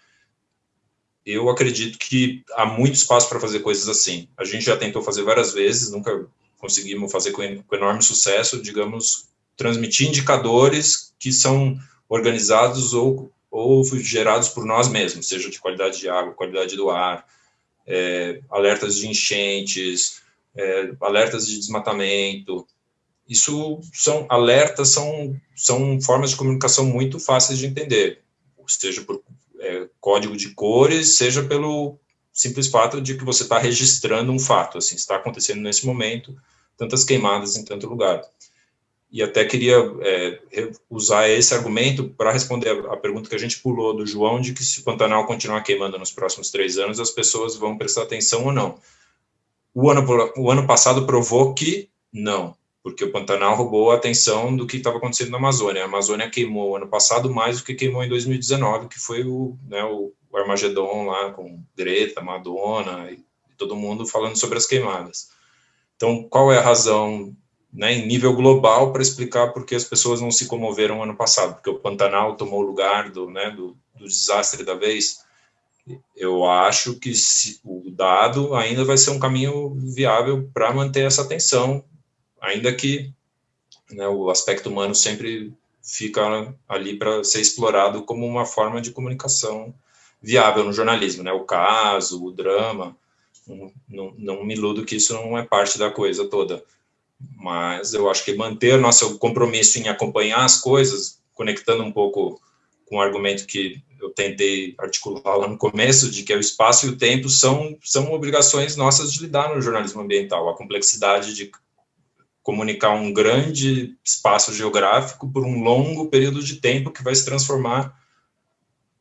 Eu acredito que há muito espaço para fazer coisas assim. A gente já tentou fazer várias vezes, nunca conseguimos fazer com, com enorme sucesso, digamos, transmitir indicadores que são organizados ou, ou gerados por nós mesmos, seja de qualidade de água, qualidade do ar, é, alertas de enchentes, é, alertas de desmatamento. Isso são alertas, são, são formas de comunicação muito fáceis de entender, seja por é, código de cores, seja pelo simples fato de que você está registrando um fato, assim, está acontecendo nesse momento, tantas queimadas em tanto lugar. E até queria é, usar esse argumento para responder a, pergunta que a gente pulou do João, de que se o Pantanal continuar queimando nos próximos três anos, as pessoas vão prestar atenção ou não. O ano, o ano passado provou que não, porque o Pantanal roubou a atenção do que estava acontecendo na Amazônia. A Amazônia queimou ano passado mais do que queimou em 2019, que foi o, né, o, o Armagedon lá com Greta, Madonna e todo mundo falando sobre as queimadas. Então, qual é a razão né, em nível global para explicar por que as pessoas não se comoveram ano passado, porque o Pantanal tomou o lugar do, né, do, do desastre da vez. Eu acho que se, o dado ainda vai ser um caminho viável para manter essa atenção, ainda que né, o aspecto humano sempre fica ali para ser explorado como uma forma de comunicação viável no jornalismo, né, o caso, o drama, não, não, não me iludo que isso não é parte da coisa toda mas eu acho que manter nosso compromisso em acompanhar as coisas, conectando um pouco com o argumento que eu tentei articular lá no começo, de que o espaço e o tempo são, são obrigações nossas de lidar no jornalismo ambiental, a complexidade de comunicar um grande espaço geográfico por um longo período de tempo que vai se transformar,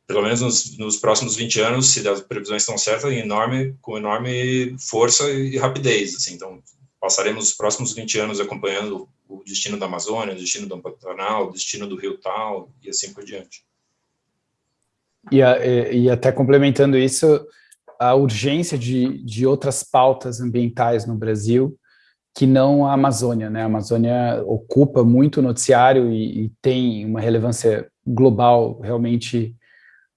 pelo menos nos, nos próximos 20 anos, se as previsões estão certas, em enorme, com enorme força e rapidez. Assim, então, passaremos os próximos 20 anos acompanhando o destino da Amazônia, o destino do Pantanal, o destino do Rio Tal e assim por diante. E, e, até complementando isso, a urgência de, de outras pautas ambientais no Brasil que não a Amazônia, né? A Amazônia ocupa muito noticiário e, e tem uma relevância global realmente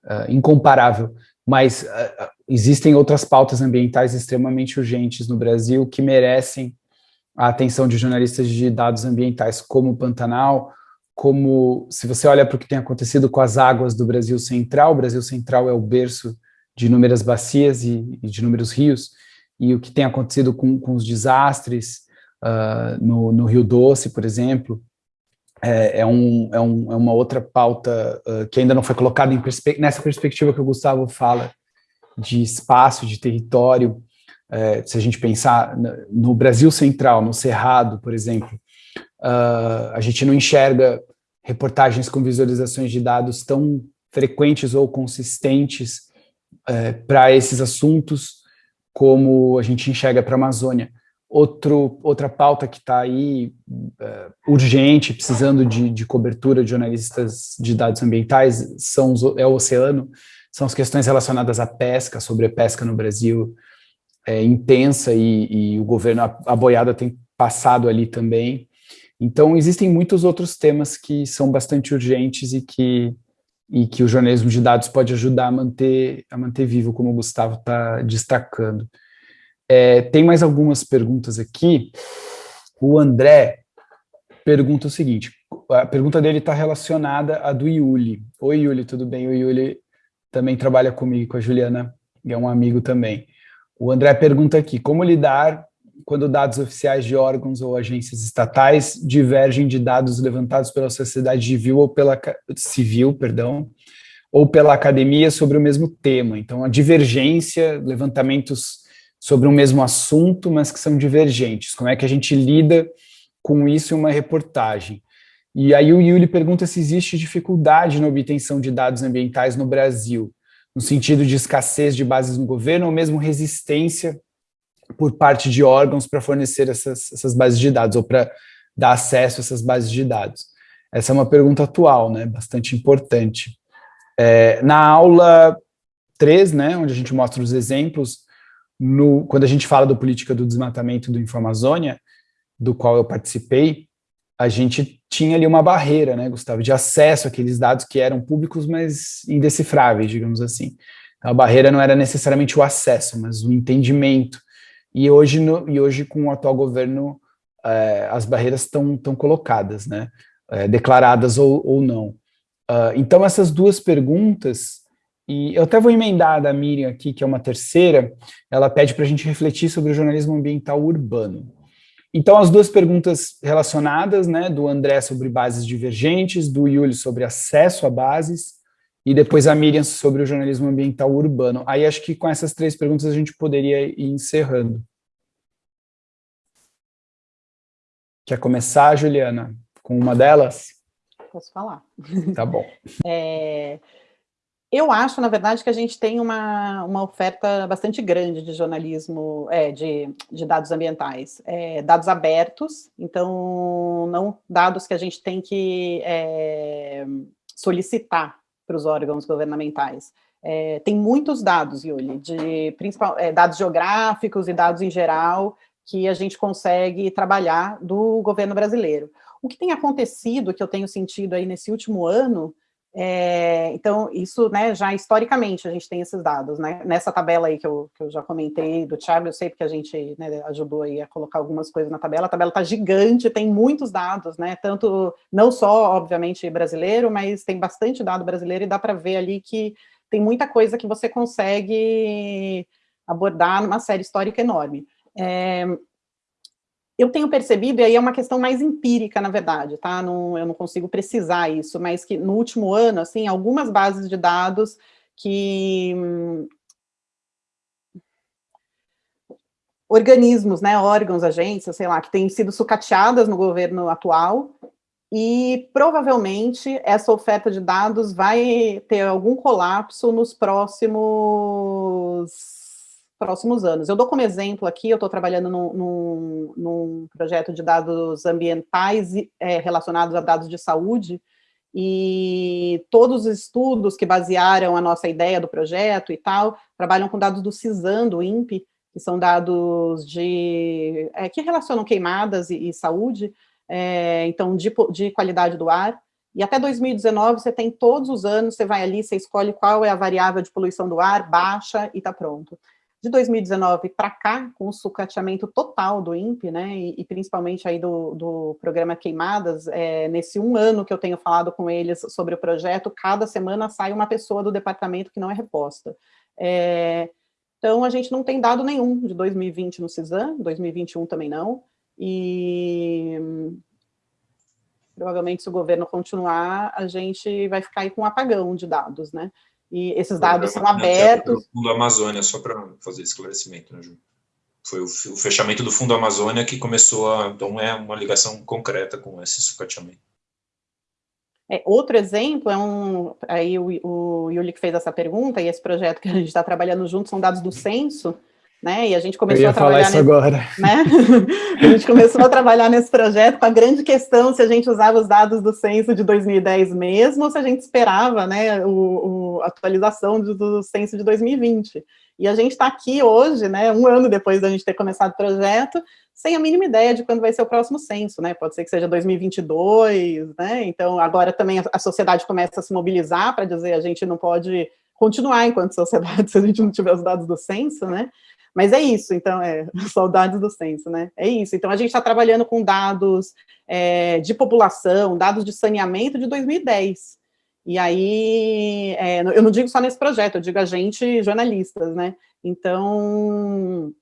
uh, incomparável, mas uh, existem outras pautas ambientais extremamente urgentes no Brasil que merecem a atenção de jornalistas de dados ambientais, como o Pantanal, como, se você olha para o que tem acontecido com as águas do Brasil Central, o Brasil Central é o berço de inúmeras bacias e, e de inúmeros rios, e o que tem acontecido com, com os desastres uh, no, no, Rio Doce, por exemplo, é, é, um, é, um, é uma outra pauta uh, que ainda não foi colocada perspe nessa perspectiva que o Gustavo fala, de espaço, de território, é, se a gente pensar no Brasil Central, no Cerrado, por exemplo, uh, a gente não enxerga reportagens com visualizações de dados tão frequentes ou consistentes é, para esses assuntos como a gente enxerga para a Amazônia. Outro, outra pauta que está aí uh, urgente, precisando de, de, cobertura de jornalistas de dados ambientais, são é o oceano, são as questões relacionadas à pesca, sobre a pesca no Brasil é, intensa e, e, o governo, a, boiada tem passado ali também. Então, existem muitos outros temas que são bastante urgentes e que, e que o jornalismo de dados pode ajudar a manter, a manter vivo, como o Gustavo está destacando. É, tem mais algumas perguntas aqui. O André pergunta o seguinte, a pergunta dele está relacionada à do Yuli. Oi, Yuli, tudo bem? O Yuli também trabalha comigo, com a Juliana, e é um amigo também. O André pergunta aqui, como lidar quando dados oficiais de órgãos ou agências estatais divergem de dados levantados pela sociedade civil ou pela civil, perdão, ou pela academia sobre o mesmo tema. Então, a divergência, levantamentos sobre um mesmo assunto, mas que são divergentes. Como é que a gente lida com isso em uma reportagem? E aí o Yuli pergunta se existe dificuldade na obtenção de dados ambientais no Brasil, no sentido de escassez de bases no governo ou mesmo resistência por parte de órgãos para fornecer essas, essas bases de dados ou para dar acesso a essas bases de dados. Essa é uma pergunta atual, né, bastante importante. É, na aula 3, né, onde a gente mostra os exemplos, no, quando a gente fala do política do desmatamento do Infamazônia, do qual eu participei, a gente tinha ali uma barreira, né, Gustavo, de acesso àqueles dados que eram públicos, mas indecifráveis, digamos assim. Então, a barreira não era necessariamente o acesso, mas o entendimento. E hoje, no, e hoje com o atual governo, é, as barreiras estão colocadas, né, é, declaradas ou, ou não. Uh, então, essas duas perguntas, e eu até vou emendar da Miriam aqui, que é uma terceira, ela pede para a gente refletir sobre o jornalismo ambiental urbano. Então, as duas perguntas relacionadas, né, do André sobre bases divergentes, do Yuli sobre acesso a bases, e depois a Miriam sobre o jornalismo ambiental urbano. Aí acho que com essas três perguntas a gente poderia ir encerrando. Quer começar, Juliana, com uma delas? Posso falar. Tá bom. É, eu acho, na verdade, que a gente tem uma, uma oferta bastante grande de jornalismo, é, de, de dados ambientais. É, dados abertos, então, não dados que a gente tem que é, solicitar para os órgãos governamentais. É, tem muitos dados, Yuli, de principal, é, dados geográficos e dados em geral, que a gente consegue trabalhar do governo brasileiro. O que tem acontecido, que eu tenho sentido aí nesse último ano, é, então, isso, né, já historicamente a gente tem esses dados, né, nessa tabela aí que eu, que eu já comentei do Thiago, eu sei porque a gente né, ajudou aí a colocar algumas coisas na tabela, a tabela está gigante, tem muitos dados, né, tanto, não só, obviamente, brasileiro, mas tem bastante dado brasileiro e dá para ver ali que tem muita coisa que você consegue abordar numa série histórica enorme. É, eu tenho percebido, e aí é uma questão mais empírica, na verdade, tá? Não, eu não consigo precisar isso, mas que no último ano, assim, algumas bases de dados que... organismos, né, órgãos, agências, sei lá, que têm sido sucateadas no governo atual, e provavelmente essa oferta de dados vai ter algum colapso nos próximos próximos anos. Eu dou como exemplo aqui, eu estou trabalhando num, projeto de dados ambientais é, relacionados a dados de saúde, e todos os estudos que basearam a nossa ideia do projeto e tal, trabalham com dados do CISAM, do INPE, que são dados de, é, que relacionam queimadas e, e saúde, é, então de, de qualidade do ar, e até 2019 você tem todos os anos, você vai ali, você escolhe qual é a variável de poluição do ar, baixa e está pronto de 2019 para cá, com o sucateamento total do INPE, né, e, e principalmente aí do, do programa Queimadas, é, nesse um ano que eu tenho falado com eles sobre o projeto, cada semana sai uma pessoa do departamento que não é reposta. É, então, a gente não tem dado nenhum de 2020 no CISAM, 2021 também não, e provavelmente se o governo continuar, a gente vai ficar aí com um apagão de dados, né? E esses dados são abertos. O Fundo Amazônia, só para fazer esclarecimento, né, Ju? Foi o, fechamento do Fundo Amazônia que começou a... Então, é uma ligação concreta com esse sucateamento. É, outro exemplo é um... Aí o, o Yuli que fez essa pergunta, e esse projeto que a gente está trabalhando junto são dados do censo, né? E a gente começou a trabalhar nesse, agora. Né? a gente começou a trabalhar nesse projeto com a grande questão se a gente usava os dados do censo de 2010 mesmo ou se a gente esperava, né, o, o a atualização do, do censo de 2020. E a gente está aqui hoje, né, um ano depois da gente ter começado o projeto, sem a mínima ideia de quando vai ser o próximo censo, né? Pode ser que seja 2022, né? Então agora também a, a sociedade começa a se mobilizar para dizer a gente não pode continuar enquanto sociedade se a gente não tiver os dados do censo, né? Mas é isso, então, é, saudades do censo, né? É isso, então a gente está trabalhando com dados é, de população, dados de saneamento de 2010. E aí, é, eu não digo só nesse projeto, eu digo a gente, jornalistas, né? Então,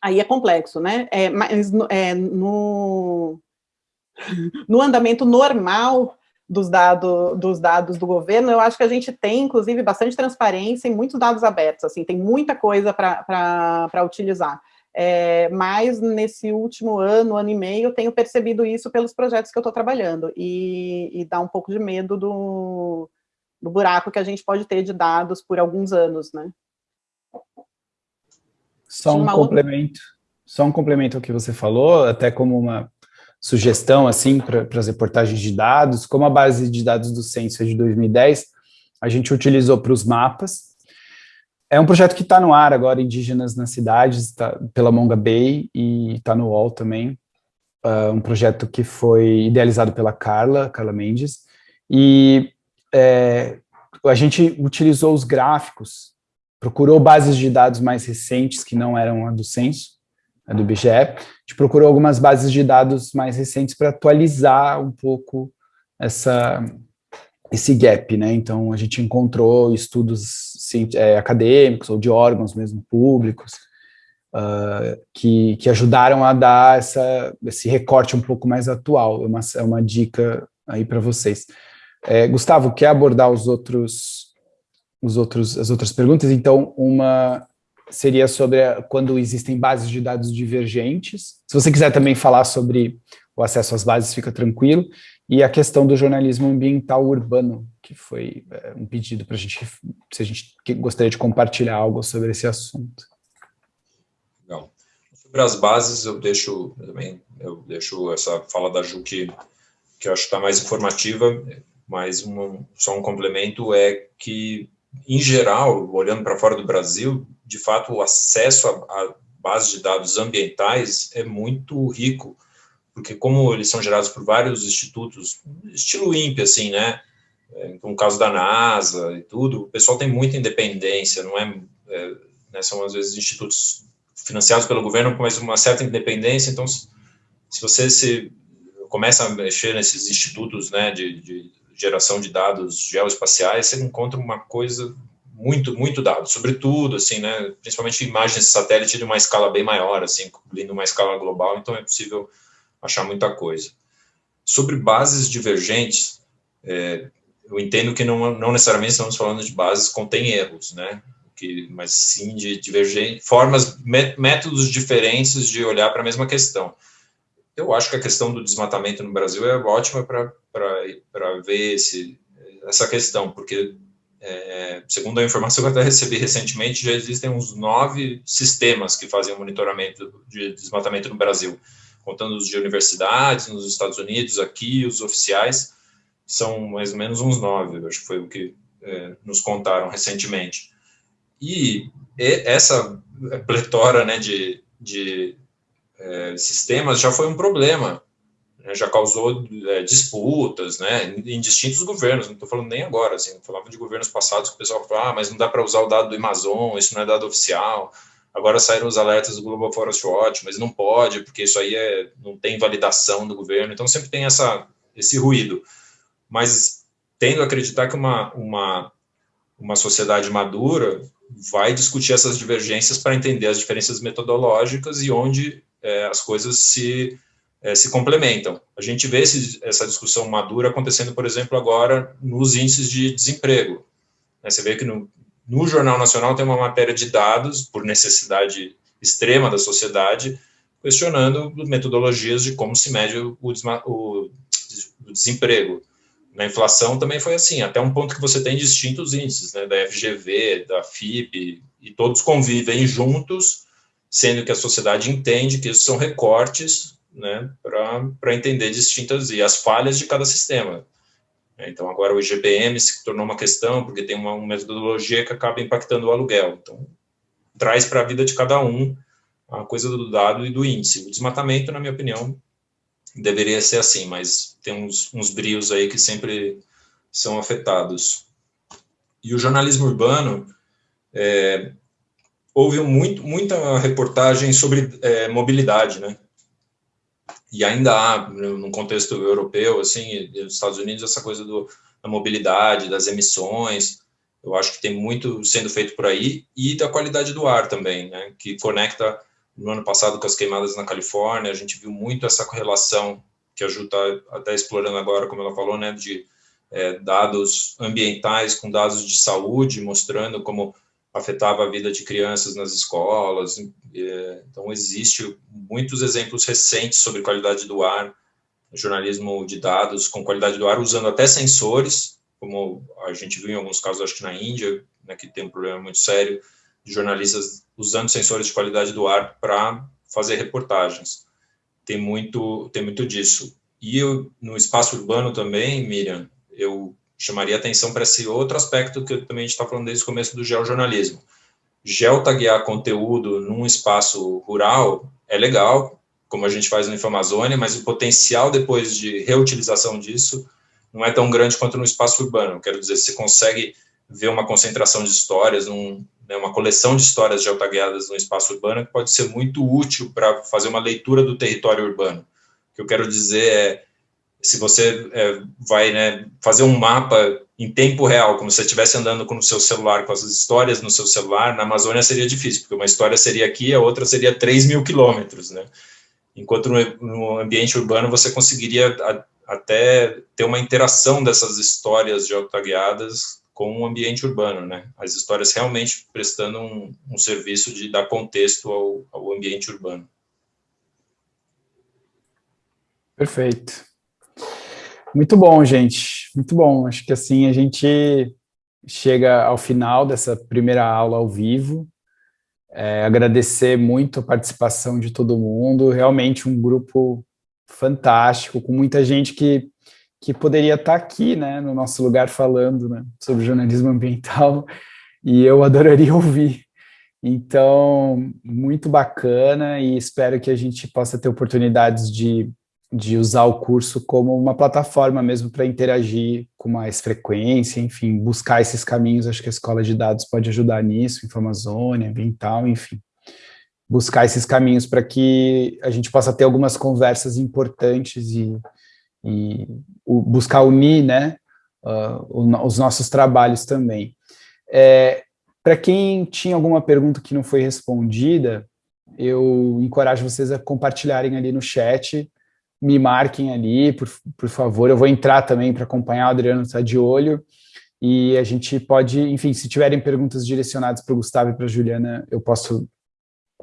aí é complexo, né? É, mas é, no, no andamento normal dos, dado, dos dados do governo, eu acho que a gente tem, inclusive, bastante transparência e muitos dados abertos, assim, tem muita coisa para utilizar. É, mas nesse último ano, ano e meio, eu tenho percebido isso pelos projetos que eu estou trabalhando, e, e dá um pouco de medo do, do buraco que a gente pode ter de dados por alguns anos, né? Só um complemento, outra... só um complemento ao que você falou, até como uma sugestão assim para as reportagens de dados, como a base de dados do Censo é de 2010, a gente utilizou para os mapas. É um projeto que está no ar agora, Indígenas nas Cidades, tá, pela Monga Bay, e está no UOL também. Uh, um projeto que foi idealizado pela Carla, Carla Mendes, e é, a gente utilizou os gráficos, procurou bases de dados mais recentes que não eram a do censo, a do IBGE, a gente procurou algumas bases de dados mais recentes para atualizar um pouco essa, esse gap, né? Então, a gente encontrou estudos é, acadêmicos ou de órgãos mesmo públicos uh, que, que ajudaram a dar essa, esse recorte um pouco mais atual. É uma, é uma dica aí para vocês. É, Gustavo, quer abordar os outros, os outros, as outras perguntas? Então, uma seria sobre a, quando existem bases de dados divergentes. Se você quiser também falar sobre o acesso às bases, fica tranquilo. E a questão do jornalismo ambiental urbano, que foi é, um pedido para a gente, se a gente gostaria de compartilhar algo sobre esse assunto. Legal. Sobre as bases, eu deixo também, eu deixo essa fala da Ju que, que eu acho que está mais informativa, mas um, só um complemento é que, em geral, olhando para fora do Brasil, de fato, o acesso a, a de dados ambientais é muito rico, porque como eles são gerados por vários institutos, estilo INPE, assim, né, é, no caso da NASA e tudo, o pessoal tem muita independência, não é, é né, são às vezes institutos financiados pelo governo, mas uma certa independência, então se, se você se começa a mexer nesses institutos, né, de, de geração de dados geoespaciais, você encontra uma coisa muito, muito dado, sobretudo, assim, né, principalmente imagens de satélite de uma escala bem maior, assim, cobrindo uma escala global, então é possível achar muita coisa. Sobre bases divergentes, é, eu entendo que não, não necessariamente estamos falando de bases que contêm erros, né, que, mas sim de divergentes, formas, métodos diferentes de olhar para a mesma questão eu acho que a questão do desmatamento no Brasil é ótima para ver esse, essa questão, porque, é, segundo a informação que eu até recebi recentemente, já existem uns nove sistemas que fazem o monitoramento de desmatamento no Brasil, contando os de universidades, nos Estados Unidos, aqui, os oficiais, são mais ou menos uns nove, acho que foi o que é, nos contaram recentemente. E essa pletora né, de, de é, sistemas já foi um problema, né, já causou é, disputas, né, em distintos governos, não estou falando nem agora, assim, falava de governos passados que o pessoal falava, ah, mas não dá para usar o dado do Amazon, isso não é dado oficial, agora saíram os alertas do Global Forest Watch, mas não pode, porque isso aí é, não tem validação do governo, então sempre tem essa, esse ruído, mas tendo a acreditar que uma, uma, uma sociedade madura vai discutir essas divergências para entender as diferenças metodológicas e onde é, as coisas se, é, se complementam. A gente vê esse, essa discussão madura acontecendo, por exemplo, agora nos índices de desemprego. Né, você vê que no, no Jornal Nacional tem uma matéria de dados, por necessidade extrema da sociedade, questionando metodologias de como se mede o, o, o desemprego. Na inflação também foi assim, até um ponto que você tem distintos índices, né, da FGV, da FIP, e todos convivem juntos sendo que a sociedade entende que isso são recortes né, para entender distintas e as falhas de cada sistema. Então, agora o IGPM se tornou uma questão, porque tem uma, uma metodologia que acaba impactando o aluguel. Então, traz para a vida de cada um a coisa do dado e do índice. O desmatamento, na minha opinião, deveria ser assim, mas tem uns, uns brios aí que sempre são afetados. E o jornalismo urbano, é, houve muito, muita reportagem sobre é, mobilidade, né? E ainda há, no contexto europeu, assim, nos Estados Unidos, essa coisa do, da mobilidade, das emissões, eu acho que tem muito sendo feito por aí, e da qualidade do ar também, né? Que conecta, no ano passado, com as queimadas na Califórnia, a gente viu muito essa correlação que a Ju está até explorando agora, como ela falou, né? De é, dados ambientais com dados de saúde, mostrando como afetava a vida de crianças nas escolas. É, então, existe muitos exemplos recentes sobre qualidade do ar, jornalismo de dados com qualidade do ar, usando até sensores, como a gente viu em alguns casos, acho que na Índia, né, que tem um problema muito sério, de jornalistas usando sensores de qualidade do ar para fazer reportagens. tem muito, tem muito disso. E eu, no espaço urbano também, Miriam, eu chamaria atenção para esse outro aspecto que também a gente está falando desde o começo do geojornalismo. Geotaguear conteúdo num espaço rural é legal, como a gente faz no Infamazônia, mas o potencial depois de reutilização disso não é tão grande quanto no espaço urbano. Quero dizer, você consegue ver uma concentração de histórias, um, né, uma coleção de histórias geotagueadas no espaço urbano que pode ser muito útil para fazer uma leitura do território urbano. O que eu quero dizer é, se você é, vai né, fazer um mapa em tempo real, como se você estivesse andando com o seu celular, com as histórias no seu celular, na Amazônia seria difícil, porque uma história seria aqui, a outra seria 3 mil quilômetros, né? Enquanto no, ambiente urbano você conseguiria a, até ter uma interação dessas histórias geotagueadas com o ambiente urbano, né? As histórias realmente prestando um, um serviço de dar contexto ao, ao ambiente urbano. Perfeito. Muito bom, gente. Muito bom. Acho que assim a gente chega ao final dessa primeira aula ao vivo. É, agradecer muito a participação de todo mundo. Realmente um grupo fantástico, com muita gente que que poderia estar aqui, né, no nosso lugar falando, né, sobre jornalismo ambiental, e eu adoraria ouvir. Então, muito bacana e espero que a gente possa ter oportunidades de, de usar o curso como uma plataforma mesmo para interagir com mais frequência, enfim, buscar esses caminhos, acho que a Escola de Dados pode ajudar nisso, Infamazônia, ambiental, enfim. Buscar esses caminhos para que a gente possa ter algumas conversas importantes e, e buscar unir né, uh, os nossos trabalhos também. É, Para quem tinha alguma pergunta que não foi respondida, eu encorajo vocês a compartilharem ali no chat, me marquem ali, por, por favor, eu vou entrar também para acompanhar, o Adriano está de olho, e a gente pode, enfim, se tiverem perguntas direcionadas para o Gustavo e para a Juliana, eu posso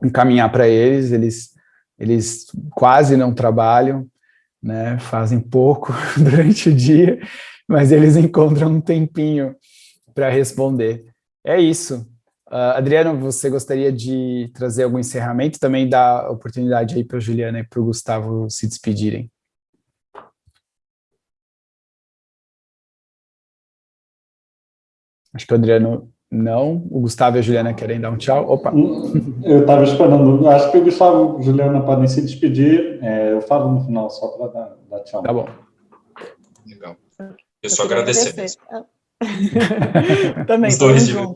encaminhar para eles, eles, eles quase não trabalham, né, fazem pouco durante o dia, mas eles encontram um tempinho para responder. É isso. Uh, Adriano, você gostaria de trazer algum encerramento? Também dar oportunidade aí para a Juliana e para o Gustavo se despedirem. Acho que o Adriano não. O Gustavo e a Juliana querem dar um tchau. Opa! Eu estava esperando. Acho que o Gustavo e a Juliana podem se despedir. É, eu falo no final, só para dar, dar, tchau. Tá bom. Legal. Eu só agradecer, agradecer. Também, Os dois junto.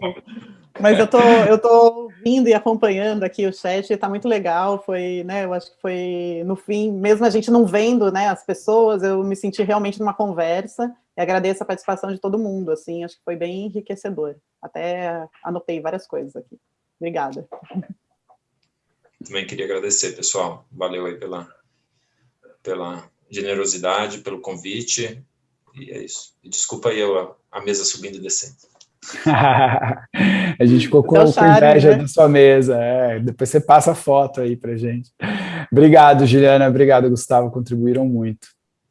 Mas eu tô, eu tô vindo e acompanhando aqui o chat, está muito legal, foi, né, eu acho que foi, no fim, mesmo a gente não vendo, né, as pessoas, eu me senti realmente numa conversa, e agradeço a participação de todo mundo, assim, acho que foi bem enriquecedor. Até anotei várias coisas aqui. Obrigada. Também queria agradecer, pessoal. Valeu aí pela, pela generosidade, pelo convite. E é isso. Desculpa aí a, a mesa subindo e descendo. a gente ficou com, com inveja né? da sua mesa. É, depois você passa a foto aí pra gente. Obrigado, Juliana. Obrigado, Gustavo. Contribuíram muito.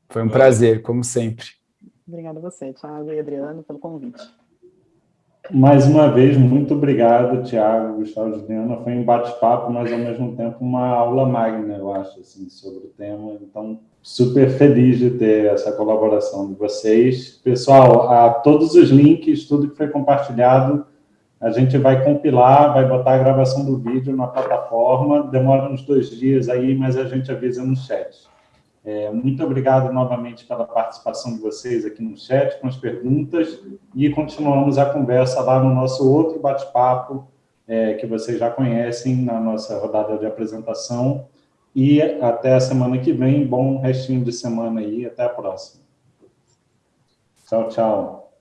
Foi um prazer, como sempre. Obrigada a você, Thiago e Adriano, pelo convite. Mais uma vez, muito obrigado, Tiago, Gustavo Juliana. Foi um bate-papo, mas ao mesmo tempo uma aula magna, eu acho, assim, sobre o tema. Então, super feliz de ter essa colaboração de vocês. Pessoal, a todos os links, tudo que foi compartilhado, a gente vai compilar, vai botar a gravação do vídeo na plataforma. Demora uns dois dias aí, mas a gente avisa no chat. É, muito obrigado novamente pela participação de vocês aqui no chat, com as perguntas, e continuamos a conversa lá no nosso outro bate-papo, é, que vocês já conhecem, na nossa rodada de apresentação, e até a semana que vem, bom restinho de semana aí, até a próxima. Tchau, tchau.